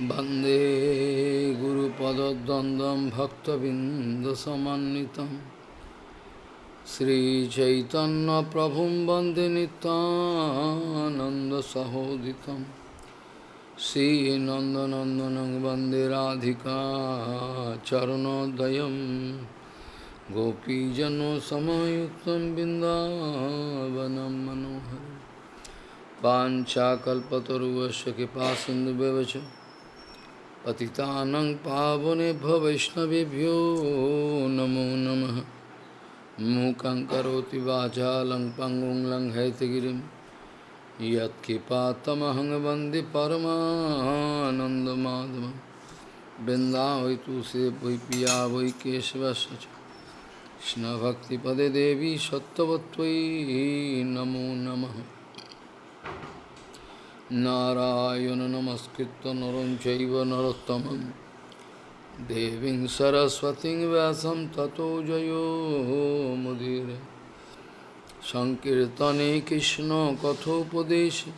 वन्दे गुरुपदद्वन्द्वं भक्तबिन्दसमन्वितं। श्रीचैतन्यप्रभुं वन्दे नितानन्दसहोदितं श्रीनन्दनन्दनं वन्दे राधिका चरणोदयं। गोपीजनसमयुक्तं बिन्दावनं मनोहरम् वाञ्छाकल्पतरुवस्य कृपा सिन्धुव्यवच पतितानं पावनेभ्यो वैष्णवेभ्यो नमो नमः मूकं करोति वाचालं पङ्गुं लङ्घयतगिरिं यत्कृपातमहं वन्दे परमानन्दमाधवं वृन्दावै तुलसी वै पिया वै केशवस्य च कृष्णभक्तिपदे देवी सत्त्ववत्त्वयि नमो नमः नारायण नमस्कृत्य नरं चैव नरोत्तमं देवीं सरस्वतीं व्यासं ततो जयो मुदीरे सङ्कीर्तने कृष्णकथोपदेशे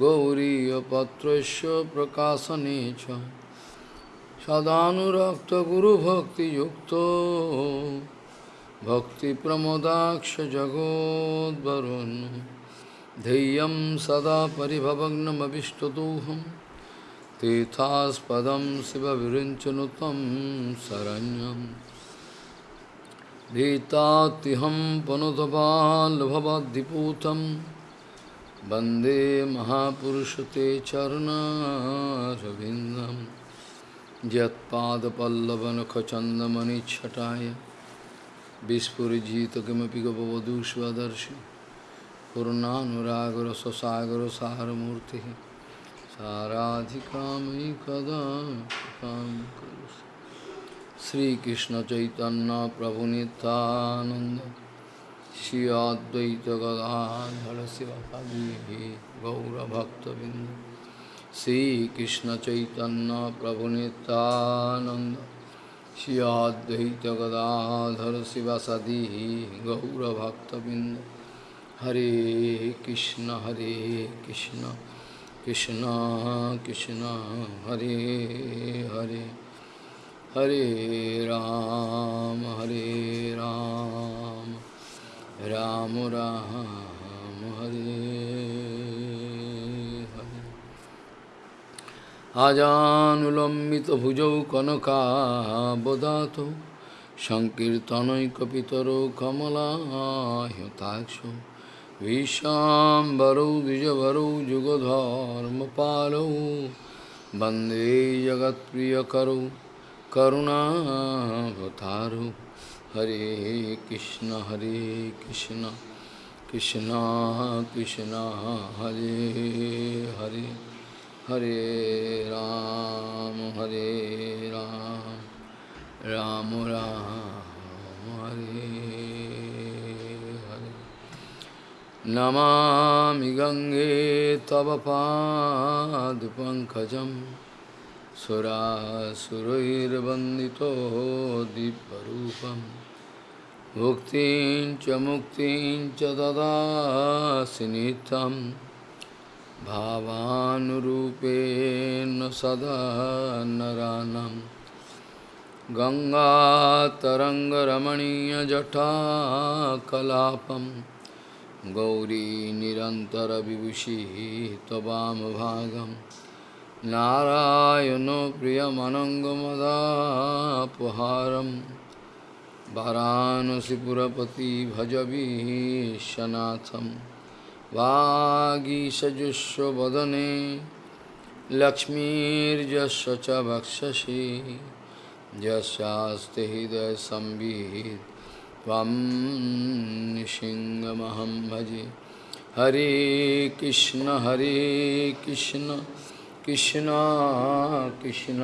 गौरीयपत्रस्य प्रकाशने च सदानुरक्तगुरुभक्तियुक्तो भक्तिप्रमोदाक्ष जगोद्वरुन् ध्येयं सदा परिभवग्नमभिष्टदोहं तीर्थास्पदं शिवविरिञ्चनु तं शरण्यं भीतात्युहं पनुतपाल्भवद्दिपूतं वन्दे महापुरुषते चरुणारविन्दं यत्पादपल्लवनखचन्दमणिच्छटाय विस्फुरिजित किमपि गपवधूष्वदर्शि पूर्णानुराग स्वसागर सारूर्ति मूर्ति साराधिकामी कदम श्री कृष्ण चैतन्य प्रभु नितानंद श्री अद्वैत शिव पदी गौरभक्तबिंद श्री चैतन्य प्रभु नितानंद श्री गदाधर शिव सदी गौरभक्तबिंद Hare Krishna, Krishna Krishna, Hare Hare, Hare Ram, Hare Ram, Ram Ram, Hare Hare. Ajanulambita bhujau kanaka bodato Sankirtanaikapitaro kamala Vishambaro Dijavaro Jugadharmapalo Bande Jagat Priyakaro Karunavataru Hare Krishna Hare Krishna Krishna Krishna Hare Hare Hare Ram Hare Ram Ram Ram Hare Namami गङ्गे तव पादपङ्कजं सुरासुरैर्वन्दितो दिव्यरूपं। भुक्तिं च मुक्तिं च ददासि नित्यं। भावानुरूपेण सदा नरानं। गङ्गातरङ्गरमणीयजटाकलापम् गौरीनिरन्तरविभूषिः तवामभागं नारायणो प्रियमनङ्गमदापहारं। वाराणसीपुरपति भजबीशनाथं वागीशजुष्वदने लक्ष्मीर्जस्य च वक्षसि हृदय हृदयसंवित् त्वं निशिङ्गमहं भजे। हरे कृष्ण हरे कृष्ण कृष्ण कृष्ण,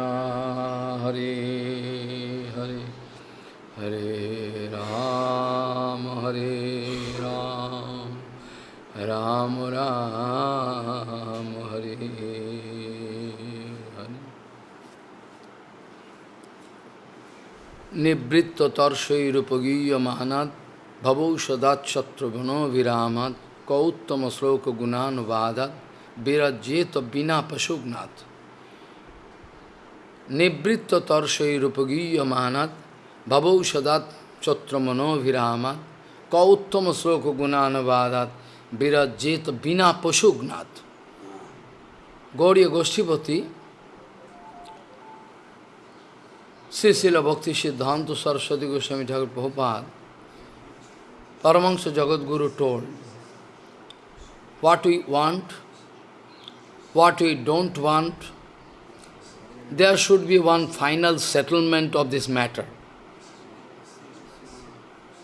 हरे हरे। हरे राम हरे राम राम राम, हरे। নিবৃত্ত তর্ষৈরুপগীয়মানাদ ভবৌ সদাচ্ছত্রঘ্নভিরামাদ কৌত্তম শ্লোক গুণানুবাদাত বিরজ্জেত বিনা পশুঘ্নাথ নিবৃত্ত তর্শৈরূপগীয় মহানাদ ভবৌষদাত ভবৌ সদাচ্ছত্রমনোভিরামাদ কৌত্তম শ্লোক গুণানুবাদাত বিরজ্জেত বিনা পশুগ্নাথ Gauri গোষ্ঠীপতি Goshtipati, Srisila Bhakti Siddhanta Saraswati Goswami Thakur Prabhupada, Paramahansa Jagadguru told, what we want, what we don't want, there should be one final settlement of this matter.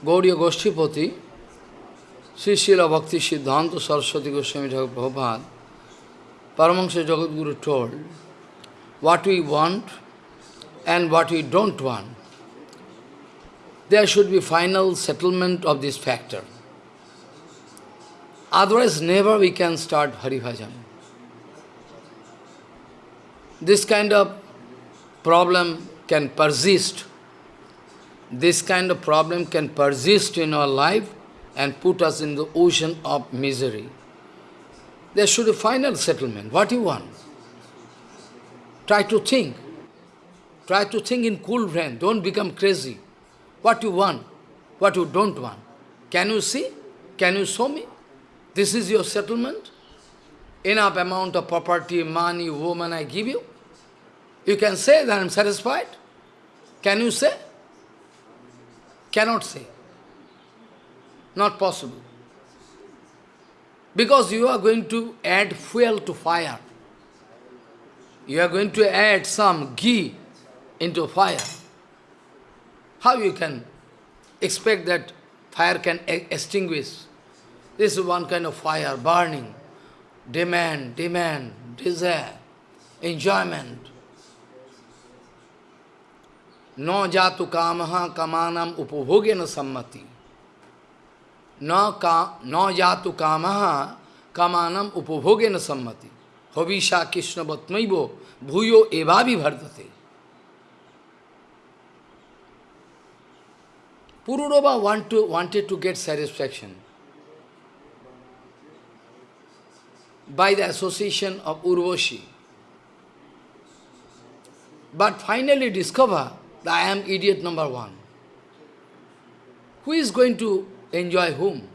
Gauriya Goshtipati, Srisila Bhakti Siddhanta Saraswati Goswami Thakur Prabhupada, Paramahansa Jagadguru told, what we want and what we don't want, there should be final settlement of this factor. Otherwise, never we can start Hari Bhajan. This kind of problem can persist. This kind of problem can persist in our life and put us in the ocean of misery. There should be final settlement. What you want? Try to think. Try to think in cool brain. Don't become crazy. What you want, what you don't want. Can you see? Can you show me? This is your settlement? Enough amount of property, money, woman I give you? You can say that I am satisfied? Can you say? Cannot say. Not possible. Because you are going to add fuel to fire. You are going to add some ghee into fire. How you can expect that fire can extinguish? This is one kind of fire, burning, demand, demand, desire, enjoyment. No jatu kamaha kamanam upabhogena sammati. न का न जातु काम कामानम उपभोगे न सम्मति हविषा कृष्ण बत्मो भूयो एवा Pururoba want to, wanted to get satisfaction by the association of Urvashi. But finally discover that I am idiot number one. Who is going to enjoy whom?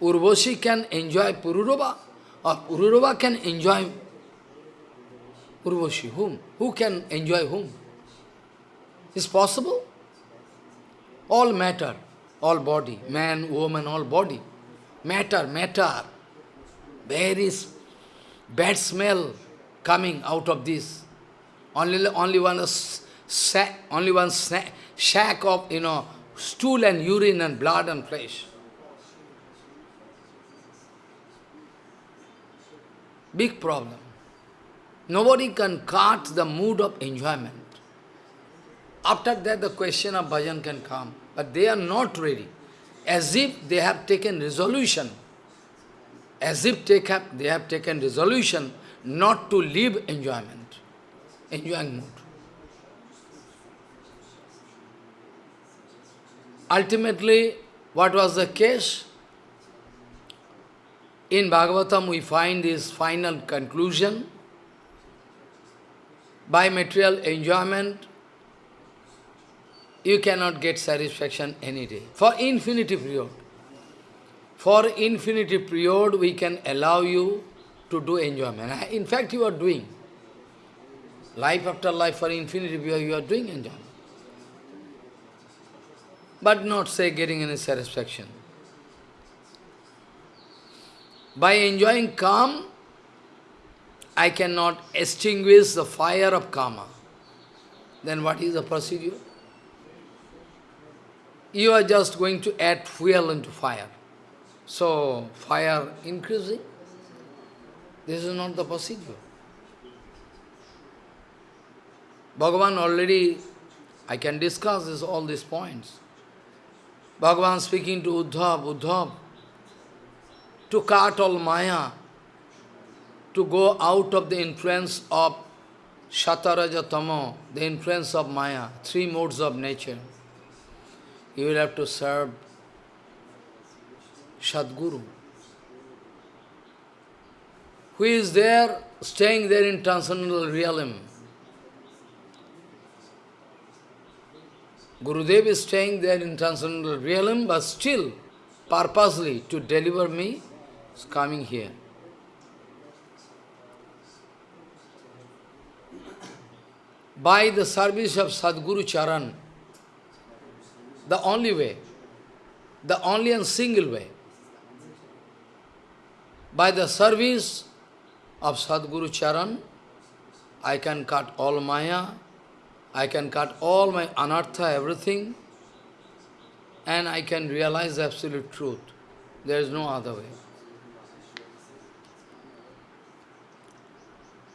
Urvashi can enjoy Pururoba or Pururoba can enjoy Urvashi. Whom? Who can enjoy whom? Is possible? All matter, all body, man, woman, all body. Matter, matter. There is bad smell coming out of this. Only, only one sack, only one shack of, you know, stool and urine and blood and flesh. Big problem. Nobody can cut the mood of enjoyment. After that, the question of bhajan can come. But they are not ready. As if they have taken resolution. As if take up, they have taken resolution not to live enjoyment, enjoying mood. Ultimately, what was the case? In Bhagavatam, we find this final conclusion. By material enjoyment, you cannot get satisfaction any day. For infinity period. For infinity period, we can allow you to do enjoyment. Ah, in fact, you are doing. Life after life, for infinity period, you are doing enjoyment but not say getting any satisfaction. By enjoying calm, I cannot extinguish the fire of karma. Then what is the procedure? You are just going to add fuel into fire. So, fire increasing. This is not the procedure. Bhagavan already, I can discuss this, all these points. Bhagavan speaking to Uddhav, Uddhav, to cut all Maya, to go out of the influence of Shataraja the influence of Maya, three modes of nature you will have to serve Sadguru, who is there, staying there in transcendental realm. Gurudev is staying there in transcendental realm, but still, purposely, to deliver me, is coming here. By the service of Sadguru Charan, the only way, the only and single way, by the service of Sadguru Charan, I can cut all Maya, I can cut all my anartha, everything, and I can realize absolute truth. There is no other way.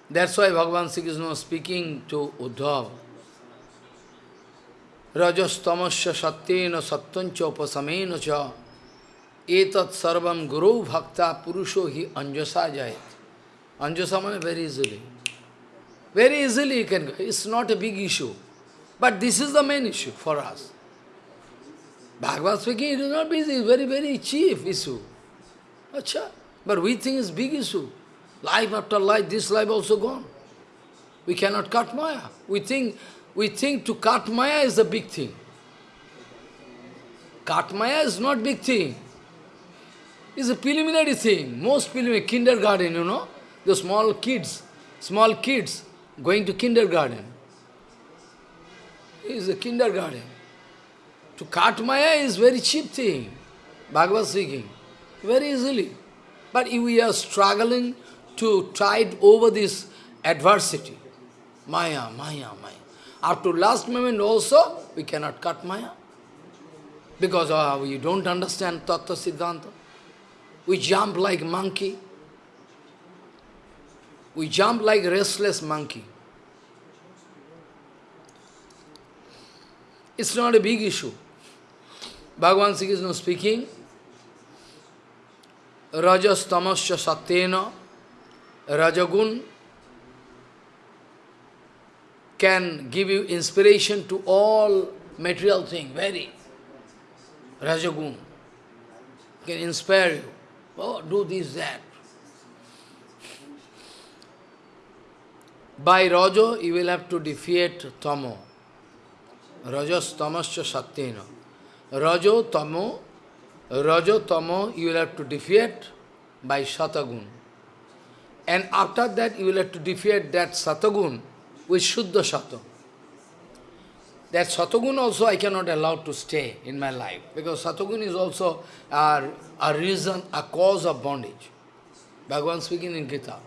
That's why Bhagavan Sri is now speaking to Uddhav. Rajastamasya satyena satyancha upasamena cha etat sarvam guru bhakta purusho hi anjasa jayat. Anjasa means very easily. Very easily you can go. It's not a big issue. But this is the main issue for us. Bhagavad speaking, it is not big, it's very, very chief issue. Achha. But we think it's big issue. Life after life, this life also gone. We cannot cut Maya. We think, we think to cut Maya is a big thing. Cut Maya is not big thing. It's a preliminary thing. Most preliminary, kindergarten, you know, the small kids, small kids, going to kindergarten. Is a kindergarten. To cut Maya is very cheap thing, Bhagavad speaking, very easily. But if we are struggling to tide over this adversity, Maya, Maya, Maya. Up to last moment also, we cannot cut Maya. Because uh, we don't understand Tattva Siddhanta. We jump like monkey. We jump like restless monkey. It's not a big issue. Bhagavan Sri Krishna speaking, Rajas tamasya satyena, Rajagun can give you inspiration to all material thing, very. Rajagun can inspire you. Oh, do this, that. By Rajo, you will have to defeat Tamo. Rajas tamasya satyena. Rajo tamo, Rajo tamo you will have to defeat by Satagun. And after that you will have to defeat that Satagun with Shuddha Sata. That Satagun also I cannot allow to stay in my life. Because Satagun is also a, a reason, a cause of bondage. Bhagavan speaking in Gita.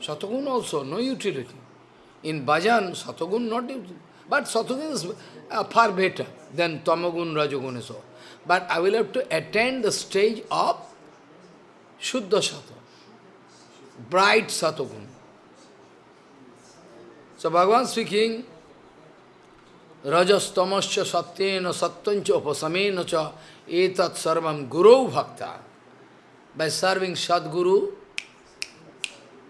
Satagun also, no utility. In bhajan, Satagun not utility. But Satagun is uh, far better than Tamagun, Rajagun so. But I will have to attain the stage of Shuddha Sata, bright Satagun. So Bhagavan speaking, Rajas tamasya satyena satyancha upasamena cha etat sarvam guru bhakta. By serving Sadguru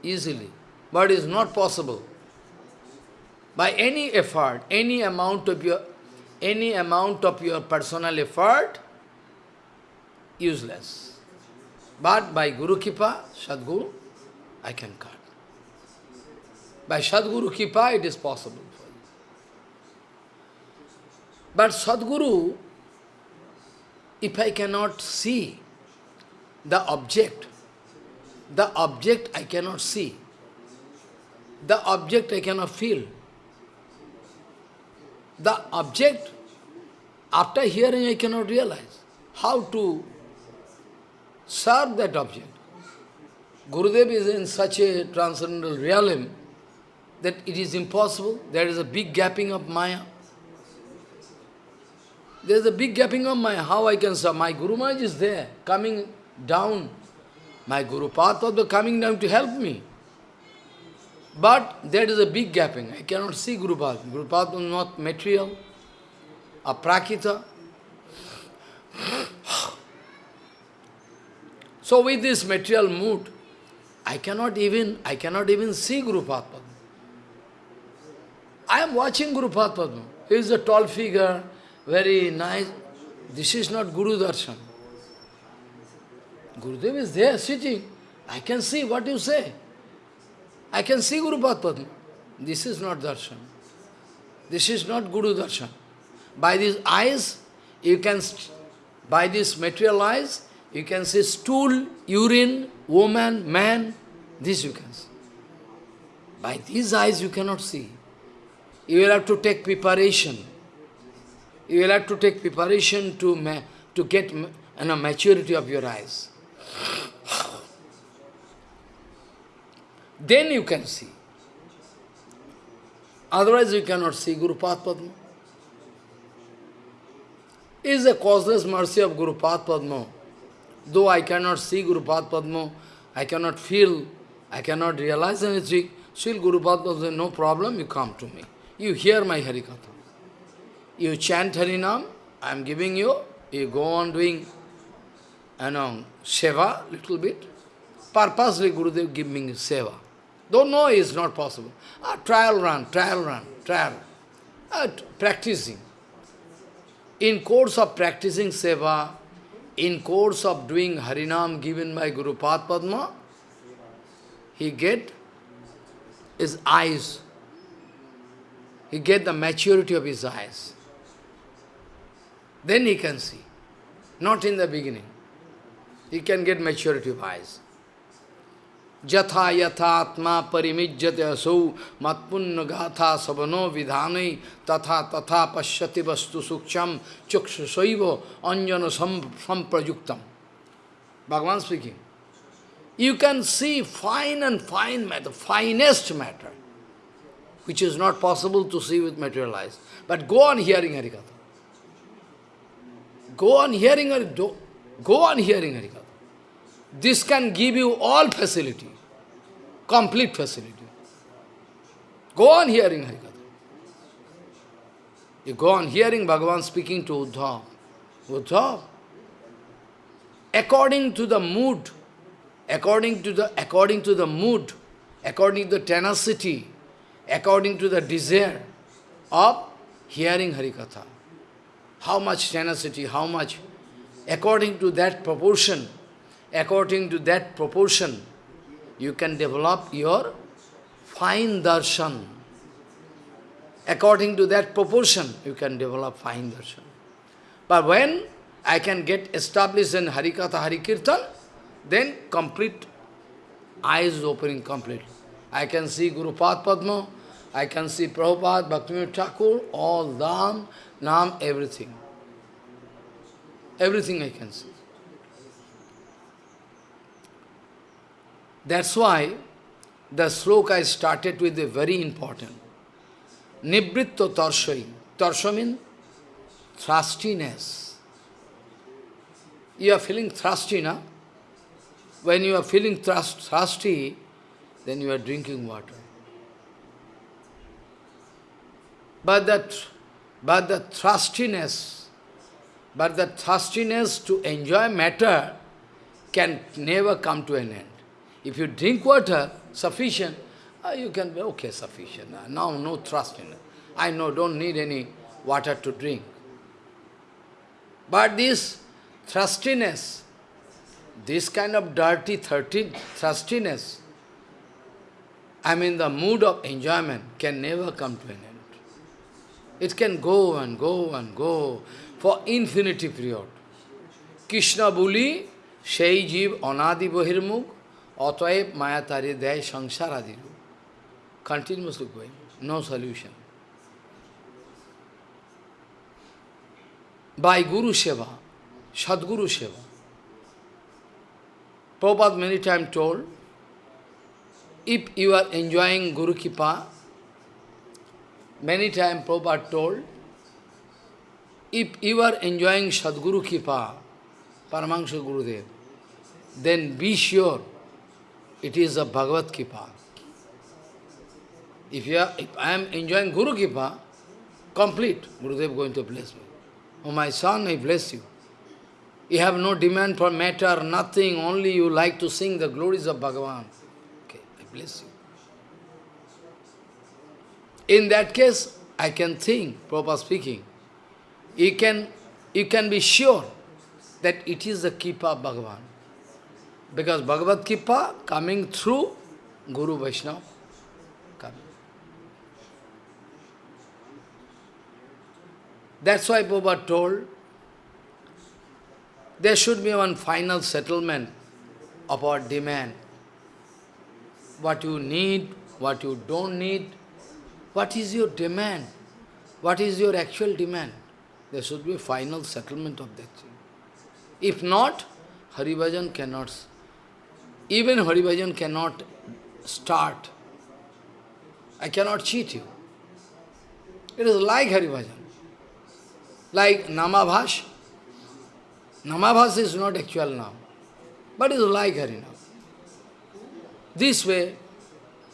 easily. But it is not possible by any effort, any amount of your any amount of your personal effort, useless. But by Guru Kipa, Sadguru, I can cut. By Sadguru Kipa, it is possible for you. But Sadguru, if I cannot see the object, the object I cannot see, the object I cannot feel, the object, after hearing I cannot realize how to serve that object. Gurudev is in such a transcendental realm that it is impossible. There is a big gapping of Maya. There is a big gapping of Maya. How I can serve? My Guru Maharaj is there, coming down. My Guru Padma coming down to help me. But there is a big gapping. I cannot see Guru Padma. Guru Padma is not material, a prakita. So with this material mood, I cannot even I cannot even see Guru Padma. I am watching Guru Padma. He is a tall figure, very nice. This is not Guru Darshan. Gurudev is there sitting. I can see what you say. I can see Guru Padma. This is not darshan. This is not Guru darshan. By these eyes, you can, by this material eyes, you can see stool, urine, woman, man, this you can see. By these eyes you cannot see. You will have to take preparation. You will have to take preparation to, to get you maturity of your eyes. Then you can see. Otherwise you cannot see Guru Padma. Is a causeless mercy of Guru Padma. Though I cannot see Guru Padma, I cannot feel, I cannot realize anything, still Guru Padma says, no problem, you come to me. You hear my Harikatha. You chant Harinam, I am giving you, you go on doing, you know, seva, little bit. Purposely Gurudev give me seva. Don't know is not possible. Ah, trial run, trial run, trial. Ah, practicing. In course of practicing seva, in course of doing Harinam given by Guru Padma, he get his eyes, he get the maturity of his eyes. Then he can see. Not in the beginning. He can get maturity of eyes. Jatha yatha atma parimijjate asau matpunna gatha sabano vidhanai tatha tatha pashyati vastu suksham chuksha saiva anjana samprajuktam. Bhagavan speaking. You can see fine and fine matter, finest matter, which is not possible to see with material eyes. But go on hearing Harikatha. Go on hearing Harikatha. Go on hearing Harikatha. This can give you all facility, complete facility. Go on hearing Harikatha. You go on hearing Bhagavan speaking to Uddhav. Uddhav, according to the mood, according to the according to the mood, according to the tenacity, according to the desire of hearing Harikatha. How much tenacity, how much, according to that proportion, according to that proportion, you can develop your fine darshan. According to that proportion, you can develop fine darshan. But when I can get established in Harikatha, Harikirtan, then complete eyes opening completely. I can see Guru Padma, I can see Prabhupada, Bhaktivinoda Thakur, all Dham, Nam, everything. Everything I can see. That's why the sloka I started with a very important. Nibritto Tarshai. Tarsha means thirstiness. You are feeling thirsty, na? When you are feeling thirst, thirsty, then you are drinking water. But that, but the thirstiness, but the thirstiness to enjoy matter can never come to an end. If you drink water, sufficient, uh, you can be, okay, sufficient. Uh, now no thirstiness. I know, don't need any water to drink. But this thirstiness, this kind of dirty thirstiness, I mean the mood of enjoyment can never come to an end. It can go and go and go for infinity period. Krishna Buli, Shei Jeev Anadi Bahirmukh, Otwaib Mayatari Day Sangsar Adiru. Continuously going, no solution. By Guru Seva, Sadguru Seva. Prabhupada many times told, if you are enjoying Guru Kipa, many times Prabhupada told, if you are enjoying Sadguru Kipa, Paramahansa Gurudev, then be sure it is a Bhagavad Kipa. If, you are, if I am enjoying Guru Kipa, complete, Gurudev going to bless me. Oh my son, I bless you. You have no demand for matter, nothing, only you like to sing the glories of Bhagavan. Okay, I bless you. In that case, I can think, Prabhupada speaking, you can, you can be sure that it is the Kipa of Bhagavan. Because Bhagavad Kipa coming through Guru Vaishnava. That's why Prabhupada told, there should be one final settlement of our demand. What you need, what you don't need, what is your demand, what is your actual demand. There should be final settlement of that thing. If not, Haribhajan cannot, even Haribhajan cannot start. I cannot cheat you. It is like Haribhajan. Like Namabhash. Namabhash is not actual now, but is like Harinam. This way,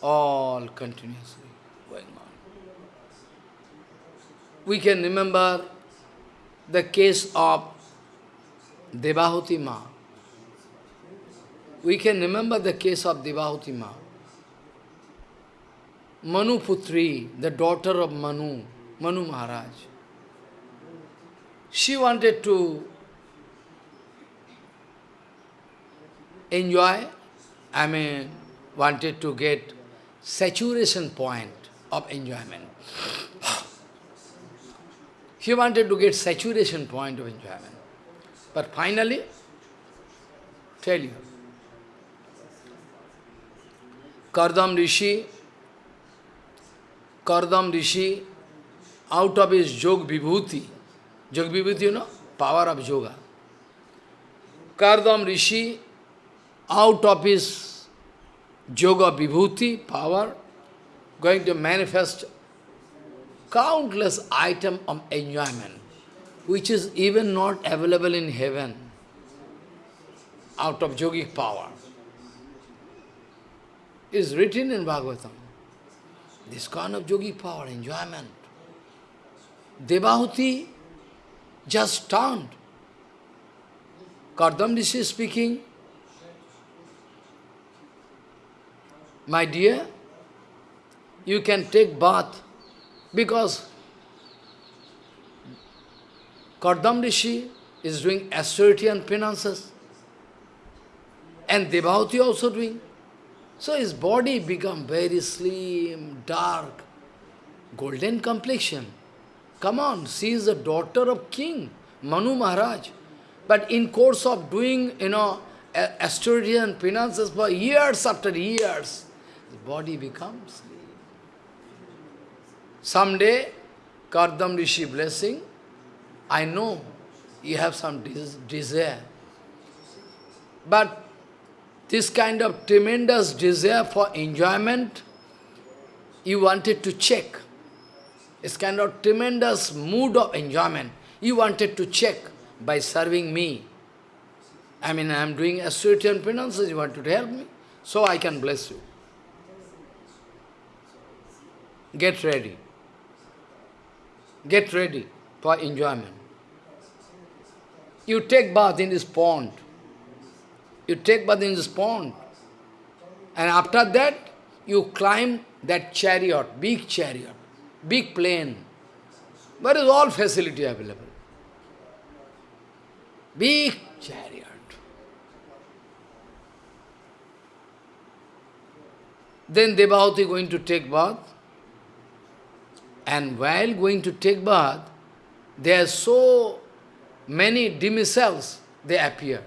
all continuously going on. We can remember the case of Devahuti Ma. We can remember the case of Devahuti Ma. Manu Putri, the daughter of Manu, Manu Maharaj. She wanted to enjoy, I mean, wanted to get saturation point of enjoyment. He wanted to get saturation point of enjoyment. But finally, tell you, Kardam Rishi, Kardam Rishi, out of his Jog Vibhuti, Jog Vibhuti, you know, power of yoga. Kardam Rishi, out of his Yoga Vibhuti, power, going to manifest countless item of enjoyment, which is even not available in heaven, out of yogic power. Is written in Bhagavatam. This kind of yogic power, enjoyment. Devahuti just stunned. Kardam Rishi speaking, My dear, you can take bath because Kardam Rishi is doing austerity and penances and Devahuti also doing. So his body become very slim, dark, golden complexion. Come on, she is the daughter of king, Manu Maharaj. But in course of doing, you know, austerity and penances for years after years, the body becomes. Someday, Kardam Rishi blessing, I know you have some desire. But this kind of tremendous desire for enjoyment, you wanted to check. This kind of tremendous mood of enjoyment, you wanted to check by serving me. I mean, I am doing austerity and penances, you wanted to help me, so I can bless you. Get ready. Get ready for enjoyment. You take bath in this pond. You take bath in this pond. And after that, you climb that chariot, big chariot, big plane. Where is all facility available? Big chariot. Then Devahuti going to take bath. And while going to take bath, there are so many demisels, they appear.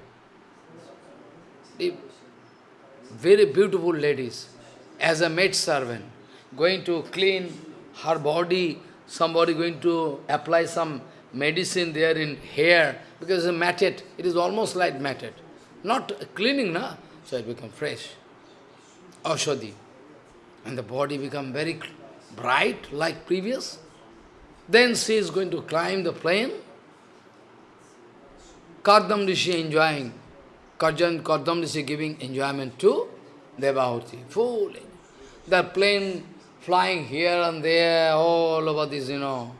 Very beautiful ladies, as a maid servant, going to clean her body, somebody going to apply some medicine there in hair, because it's matted, it is almost like matted. Not cleaning, na? So it become fresh. Ashadi. And the body become very bright like previous. Then she is going to climb the plane. Kardam Rishi enjoying, Karjan Kardam Rishi giving enjoyment to Devahuti, fully. The plane flying here and there, all over this, you know.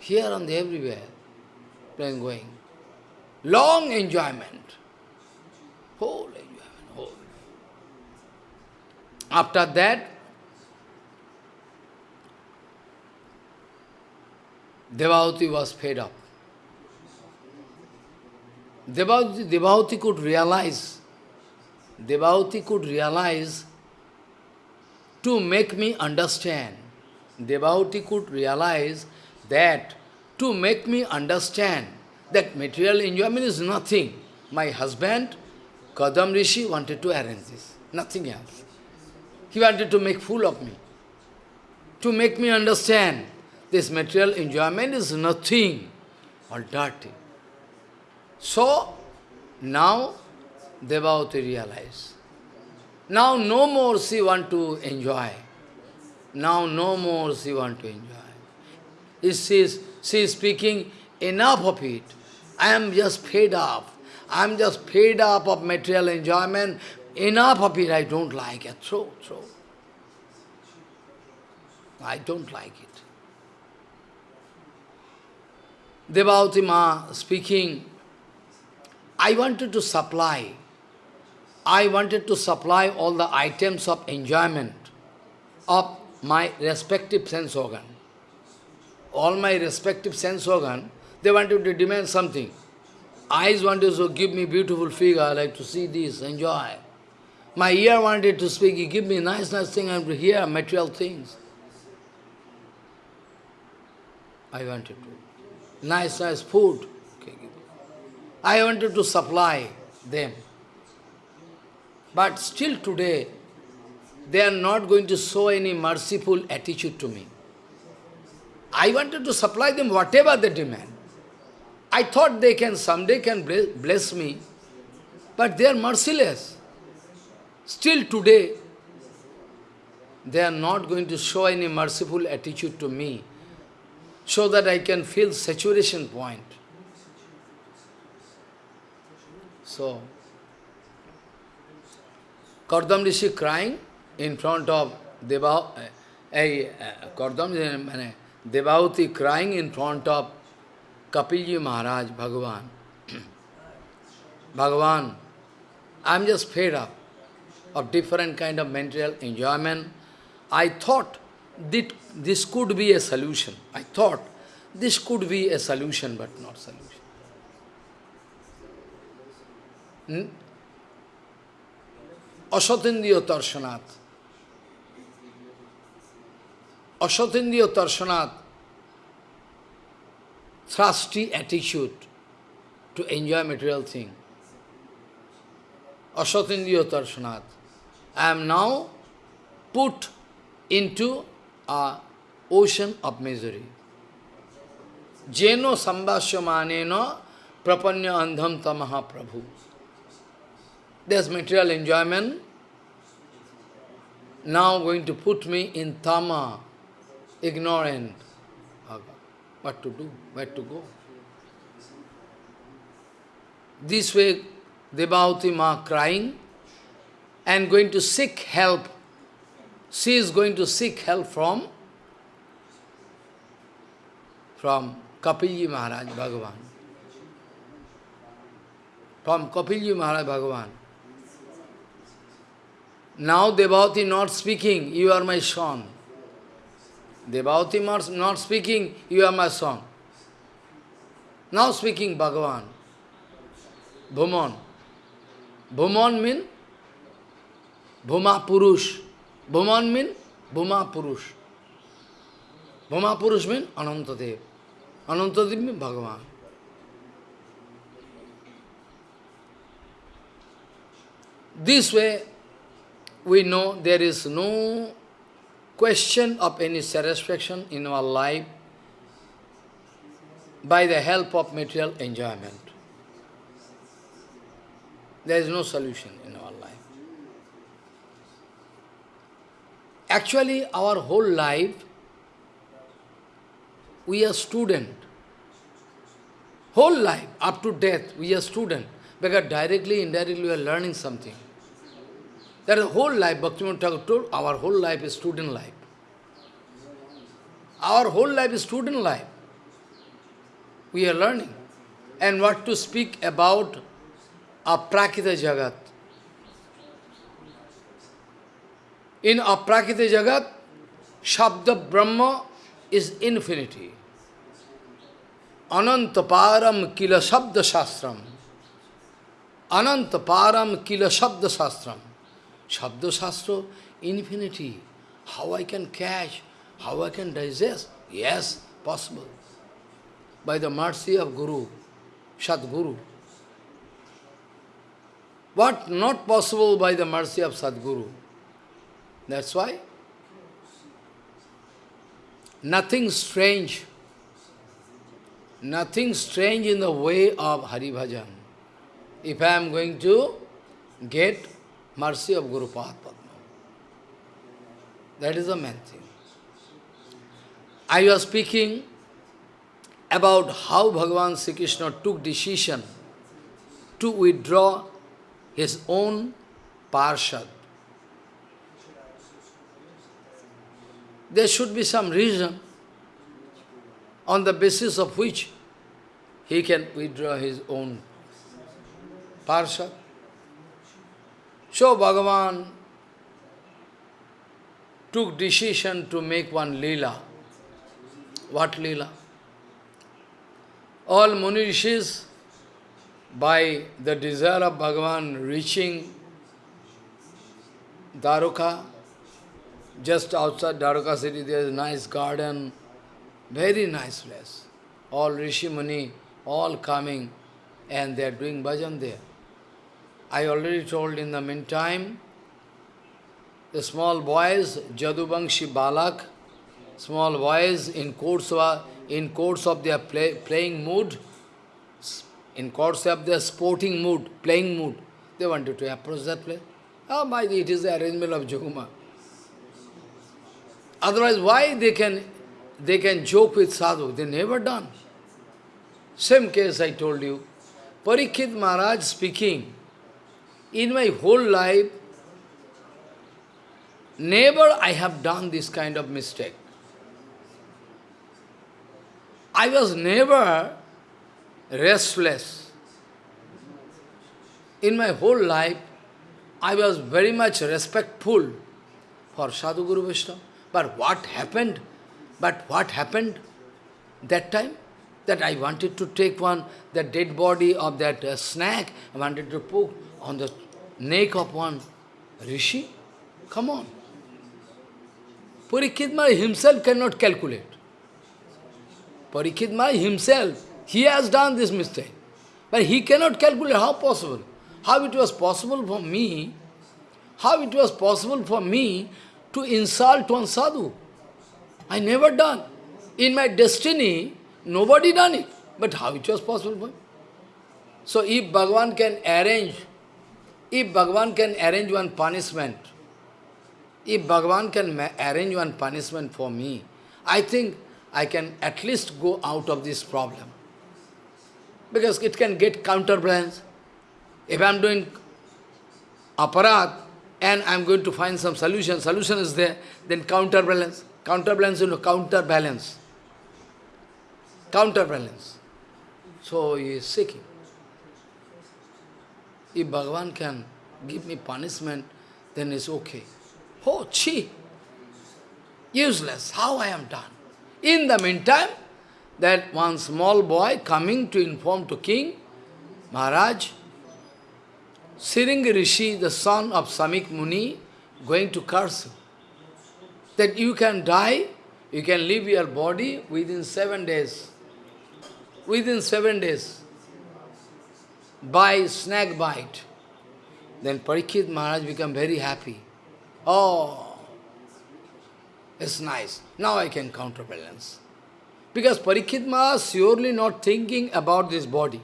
Here and everywhere, plane going. Long enjoyment. Whole enjoyment, whole. After that, Devahuti was fed up. Devahuti, Devahuti could realize, Devahuti could realize to make me understand. Devahuti could realize that to make me understand that material enjoyment is nothing. My husband, Kadam Rishi, wanted to arrange this, nothing else. He wanted to make fool of me, to make me understand this material enjoyment is nothing, all dirty. So, now Devavati realized. Now no more she want to enjoy. Now no more she want to enjoy. She is, she is speaking enough of it. I am just fed up. I am just fed up of material enjoyment. Enough of it, I don't like it. Throw, throw. I don't like it. Devavati Ma speaking, I wanted to supply, I wanted to supply all the items of enjoyment of my respective sense organ. All my respective sense organ, they wanted to demand something. Eyes wanted to give me beautiful figure, I like to see this, enjoy. My ear wanted to speak, give me nice, nice thing, to hear material things. I wanted to. Nice, nice food. I wanted to supply them. But still today, they are not going to show any merciful attitude to me. I wanted to supply them whatever they demand. I thought they can someday can bless me, but they are merciless. Still today, they are not going to show any merciful attitude to me, so that I can feel saturation point. So, Kardam Rishi crying in front of Deva, a Kardam Devavati crying in front of Kapilji Maharaj, Bhagavan. Bhagavan, I am just fed up of different kind of material enjoyment. I thought this this could be a solution. I thought this could be a solution, but not solution. Hmm? Asatindiyo tarshanath. Asatindiyo tarshanath. Thrusty attitude to enjoy material thing. Asatindiyo tarshanath. I am now put into a ocean of misery. Jeno sambhasyamanena prapanya andham tamaha prabhu. There's material enjoyment now going to put me in tama, ignorant. What to do? Where to go? This way, Devavati Ma crying and going to seek help. She is going to seek help from from Kapilji Maharaj Bhagavan. From Kapilji Maharaj Bhagavan. Now Devavati not speaking, you are my son. Devavati not speaking, you are my son. Now speaking Bhagavan. Bhuman. Bhuman mean Bhuma Purush. Bhuman mean Bhuma Purush. Bhuma Purush mean Anantadev. Anantadev mean Bhagavan. This way, we know there is no question of any satisfaction in our life by the help of material enjoyment. There is no solution in our life. Actually, our whole life, we are student. Whole life, up to death, we are student. Because directly, indirectly, we are learning something. That is whole life, Bhaktivinoda Thakur told, our whole life is student life. Our whole life is student life. We are learning. And what to speak about Aprakita Jagat. In Aprakita Jagat, Shabda Brahma is infinity. Anantaparam kila Shabda Shastram. Anantaparam kila Shabda Shastram. Shabda infinity. How I can catch, how I can digest? Yes, possible. By the mercy of Guru, Sadguru. What not possible by the mercy of Sadguru? That's why nothing strange, nothing strange in the way of Hari Bhajan. If I am going to get mercy of Guru Padma. That is the main thing. I was speaking about how Bhagavan Sri Krishna took decision to withdraw his own parshad. There should be some reason on the basis of which he can withdraw his own parshad. So Bhagavan took decision to make one lila. What lila? All Muni Rishis, by the desire of Bhagavan reaching Dwarka, just outside Dwarka city there is a nice garden, very nice place. All Rishi Muni, all coming and they are doing bhajan there. I already told in the meantime, the small boys, Jadubangshi Balak, small boys in course of, in course of their play, playing mood, in course of their sporting mood, playing mood, they wanted to approach that place. Ah, oh, my, it is the arrangement of Joguma. Otherwise, why they can they can joke with sadhu? They never done. Same case I told you. Parikshit Maharaj speaking, in my whole life, never I have done this kind of mistake. I was never restless. In my whole life, I was very much respectful for Sadhu Guru. But what happened? But what happened that time? That I wanted to take one, the dead body of that uh, snake, I wanted to put on the neck of one rishi? Come on. Parikshit himself cannot calculate. Parikshit himself, he has done this mistake. But he cannot calculate how possible. How it was possible for me, how it was possible for me to insult one sadhu. I never done. In my destiny, nobody done it. But how it was possible for me? So if Bhagavan can arrange if Bhagavan can arrange one punishment, if Bhagavan can arrange one punishment for me, I think I can at least go out of this problem. Because it can get counterbalance. If I am doing aparadh and I am going to find some solution, solution is there, then counterbalance. Counterbalance, you know, counterbalance. Counterbalance. So he is seeking. If Bhagavan can give me punishment, then it's okay. Oh, chi! Useless. How I am done? In the meantime, that one small boy coming to inform to king, Maharaj, Siringa Rishi, the son of Samik Muni, going to curse that you can die, you can leave your body within seven days. Within seven days by snake bite. Then Parikshit Maharaj become very happy. Oh, it's nice. Now I can counterbalance. Because Parikshit Maharaj surely not thinking about this body.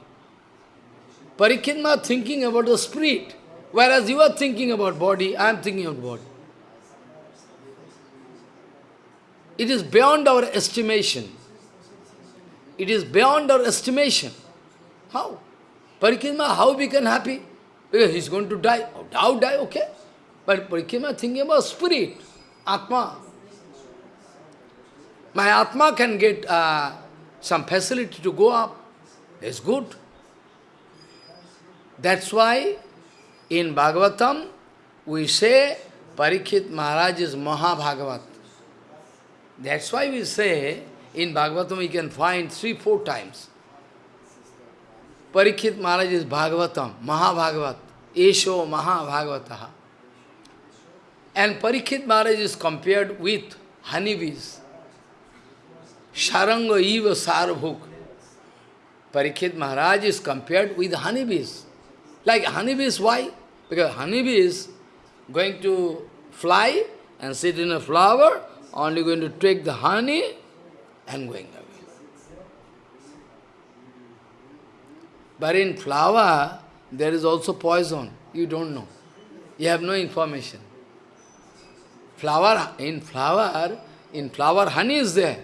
Parikshit Maharaj thinking about the spirit. Whereas you are thinking about body, I am thinking of body. It is beyond our estimation. It is beyond our estimation. How? Parikshit how we can happy? Because he's going to die. How die, okay. But Parikshit thinking about spirit, Atma. My Atma can get uh, some facility to go up. It's good. That's why in Bhagavatam we say Parikshit Maharaj is Mahabhagavat. That's why we say in Bhagavatam we can find three, four times. Parikshit Maharaj is Bhagavatam, Mahabhagavat, Esho Mahabhagavataha. And Parikshit Maharaj is compared with honeybees. Saranga eva sarabhuk. Parikshit Maharaj is compared with honeybees. Like honeybees, why? Because honeybees going to fly and sit in a flower, only going to take the honey and going away. But in flower, there is also poison. You don't know. You have no information. Flower, in flower, in flower, honey is there.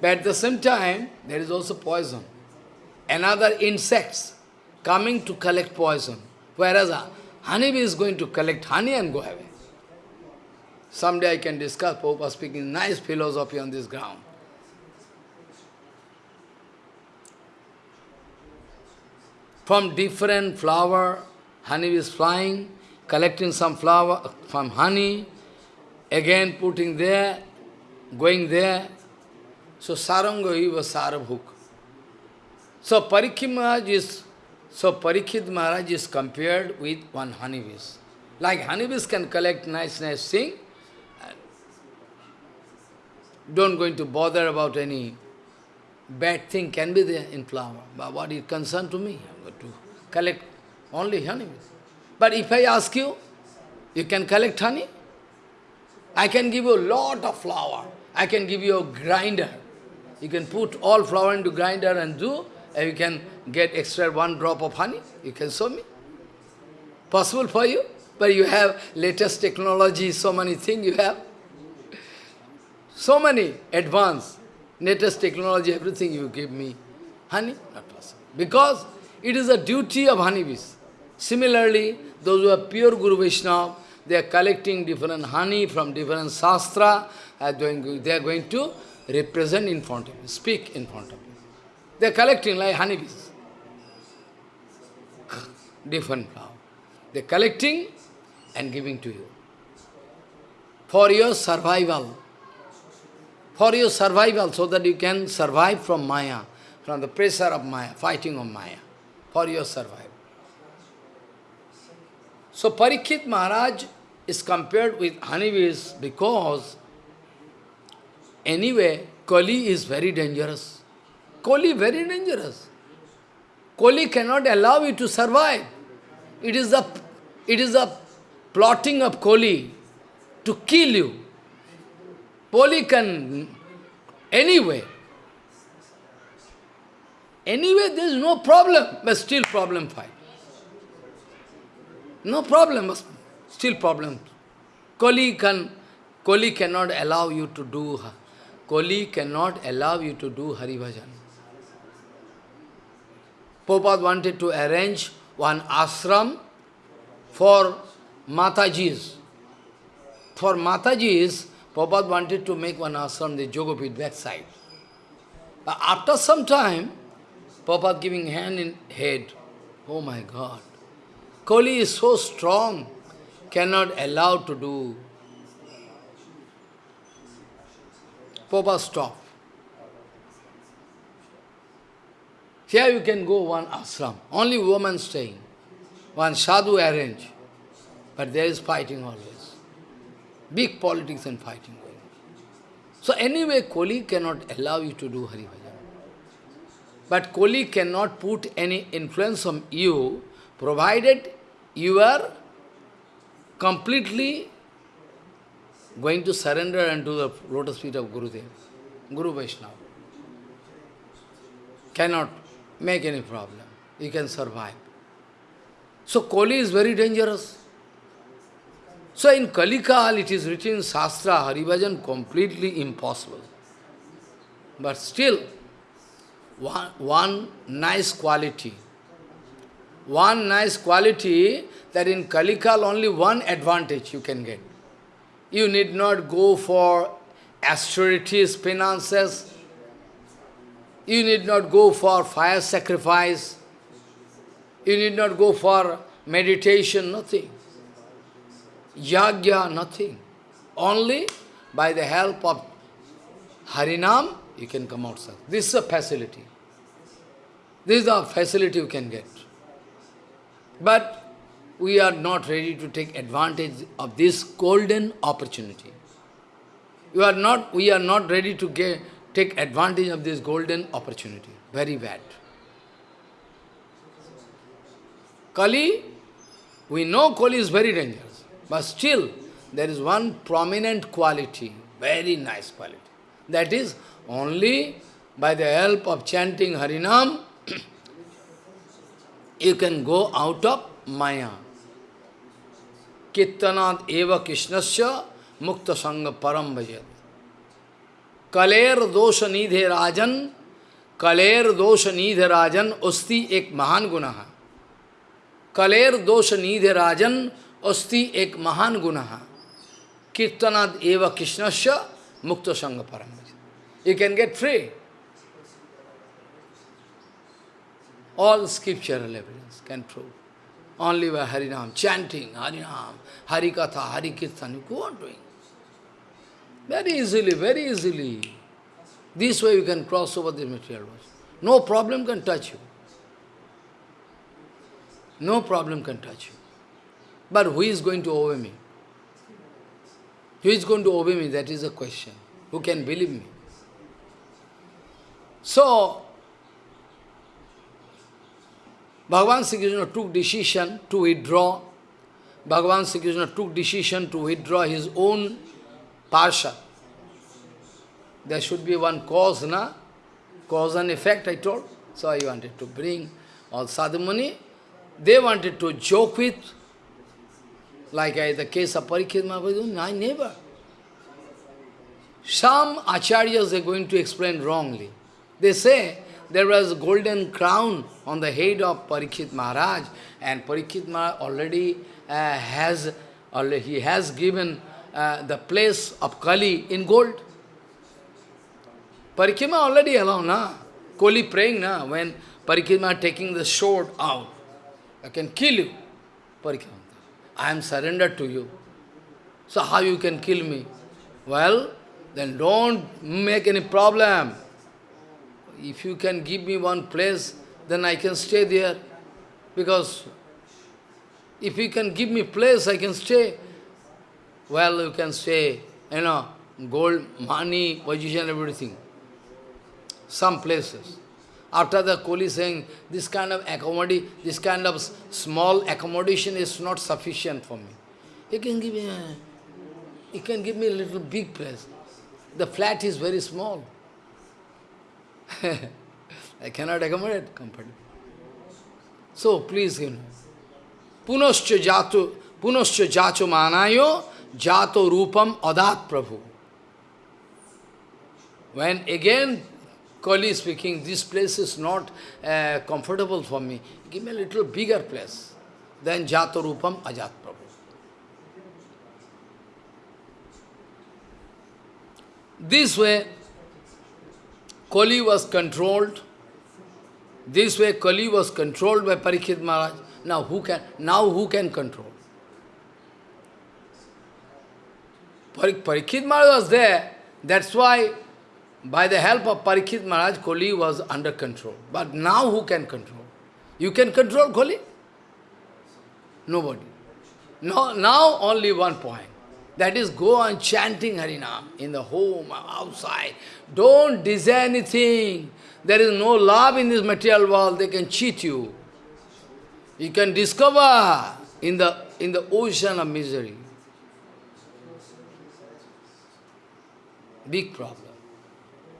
But at the same time, there is also poison. Another insects coming to collect poison. Whereas uh, a honeybee is going to collect honey and go away. Someday I can discuss, Pope speaking nice philosophy on this ground. From different flower, honey is flying, collecting some flower from honey, again putting there, going there. So Saranga was Sarabhuk. So Parikshit Maharaj is so Parikshit Maharaj is compared with one honeybees. Like honeybees can collect nice, nice thing. Don't going to bother about any bad thing can be there in flower. But what is concerned to me? I'm going to collect only honeybees. But if I ask you, you can collect honey? I can give you a lot of flour. I can give you a grinder. You can put all flour into grinder and do, and you can get extra one drop of honey. You can show me. Possible for you? But you have latest technology, so many things you have. So many advanced, latest technology, everything you give me. Honey? Not possible. Because it is a duty of honeybees. Similarly, those who are pure Guru Vaishnava, they are collecting different honey from different sastra, they are going to represent in front of you, speak in front of you. They are collecting like honeybees. different flower. They are collecting and giving to you. For your survival. For your survival, so that you can survive from Maya, from the pressure of Maya, fighting of Maya. For your survival. So Parikshit Maharaj is compared with honeybees because anyway, Kali is very dangerous. Kali very dangerous. Kali cannot allow you to survive. It is the it is the plotting of Kali to kill you. Kali can anyway. Anyway, there is no problem, but still problem fight. No problem, still problem. Kali, can, Kali cannot allow you to do, Kali cannot allow you to do Hari Bhajan. Prabhupada wanted to arrange one ashram for Matajis. For Matajis, Prabhupada wanted to make one ashram, the Jogapit backside. But after some time, Prabhupada giving hand in head. Oh my God. Kali is so strong, cannot allow to do. Papa stop. Here you can go one ashram, only women staying. One sadhu arrange. But there is fighting always. Big politics and fighting going So anyway, Koli cannot allow you to do Hari Bhajan. But Koli cannot put any influence on you, provided you are completely going to surrender unto the lotus feet of Gurudev, Guru Vaishnava. Cannot make any problem. You can survive. So Kali is very dangerous. So in Kalikal it is written Shastra, Haribhajan completely impossible. But still, one, one nice quality one nice quality that in Kalikal only one advantage you can get. You need not go for austerities, penances. You need not go for fire sacrifice. You need not go for meditation, nothing. Yagya, nothing. Only by the help of Harinam, you can come outside. This is a facility. This is a facility you can get. But we are not ready to take advantage of this golden opportunity. We are not, we are not ready to get take advantage of this golden opportunity. Very bad. Kali, we know Kali is very dangerous, but still there is one prominent quality, very nice quality. That is, only by the help of chanting Harinam, you can go out of Maya. Kittanat eva Krishnasya mukta sangha param bhajat. Kaler दोष निधे राजन, कलेर दोष निध राजन अस्थि एक महान गुना है कलेर दोष निध राजन अस्थि एक महान गुना है कीर्तनाद एव कृष्णस्य मुक्त संग परम you can get free all scriptural evidence can prove only by Harinam chanting Harinam Harikatha Harikirtan you can't doing Very easily, very easily. This way you can cross over the material world. No problem can touch you. No problem can touch you. But who is going to obey me? Who is going to obey me? That is the question. Who can believe me? So, Bhagavan Sri Krishna took decision to withdraw. Bhagavan Sri Krishna took decision to withdraw his own parsha. There should be one cause, na? Cause and effect, I told. So I wanted to bring all sadhumani. They wanted to joke with, like I, the case of Parikshit Mahaprabhu, I never. Some acharyas are going to explain wrongly. They say there was a golden crown on the head of Parikshit Maharaj, and Parikshit Maharaj already uh, has, already, he has given uh, the place of Kali in gold. Parikima already alone, na? Kali praying, na? When Parikima taking the sword out, I can kill you. Parikima, I am surrendered to you. So how you can kill me? Well, then don't make any problem. If you can give me one place, then I can stay there. Because if you can give me place, I can stay. Well, you can say, you know, gold, money, position, everything. Some places. After the Koli saying, this kind of accommodation, this kind of small accommodation is not sufficient for me. You can give me a, you can give me a little big place. The flat is very small. I cannot accommodate comfortably. So please, you know, punascha jato, punascha jacho manayo jato rupam adat prabhu. When again Kali speaking, this place is not uh, comfortable for me, give me a little bigger place. Then jato rupam ajat prabhu. This way, Kali was controlled. This way Kali was controlled by Parikshit Maharaj. Now who can now who can control? Parikshit Maharaj was there. That's why by the help of Parikshit Maharaj, Kali was under control. But now who can control? You can control Kali? Nobody. No, now only one point. That is, go on chanting Harinam in the home, outside. Don't desire anything. There is no love in this material world. They can cheat you. You can discover in the, in the ocean of misery. Big problem.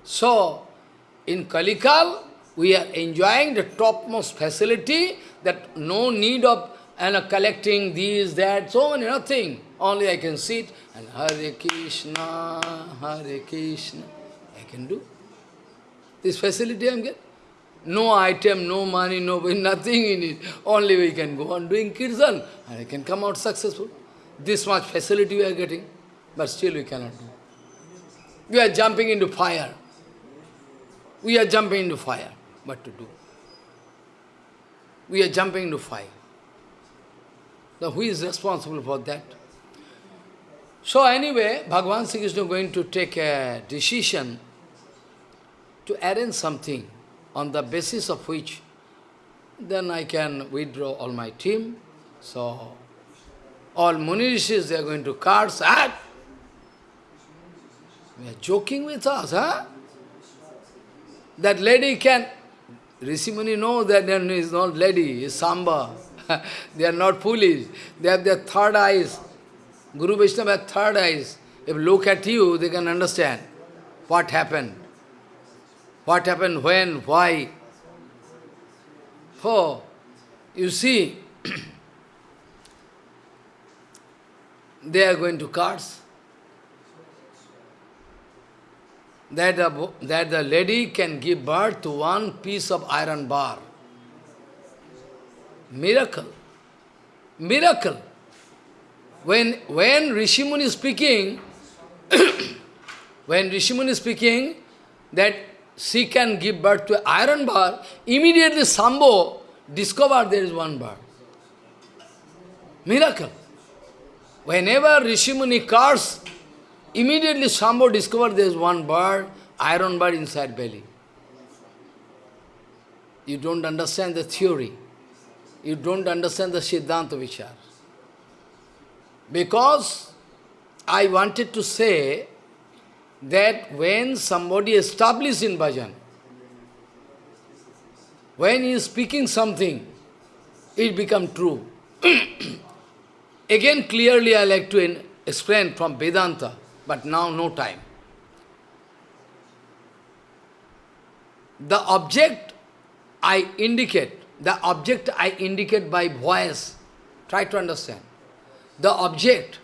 So, in Kalikal, we are enjoying the topmost facility that no need of and uh, collecting these, that, so many, nothing. Only I can sit and Hare Krishna, Hare Krishna. I can do. This facility I am getting. No item, no money, no nothing in it. Only we can go on doing kirtan and I can come out successful. This much facility we are getting, but still we cannot do. We are jumping into fire. We are jumping into fire. What to do? We are jumping into fire. Now who is responsible for that? So anyway, Bhagavan Sri Krishna is going to take a decision to arrange something on the basis of which then I can withdraw all my team. So all Munirishis, they are going to cards. Ah! They are joking with us, huh? that lady can, Rishimuni knows that there is not lady, is Samba. they are not foolish. They have their third eyes. Guru Vaishnava has third eyes. If look at you, they can understand what happened. What happened, when, why. Oh, you see, they are going to cards. That the, that the lady can give birth to one piece of iron bar. Miracle. Miracle. When, when Rishimuni is speaking, when Rishimuni is speaking, that she can give birth to iron bar, immediately Sambo discovered there is one bar. Miracle. Whenever Rishimuni curse, immediately Sambo discovered there is one bird, iron bird inside belly. You don't understand the theory. You don't understand the Siddhanta Vichar. Because I wanted to say that when somebody established in bhajan, when he is speaking something, it becomes true. Again, clearly I like to explain from Vedanta, but now no time. The object I indicate, the object I indicate by voice, try to understand. The object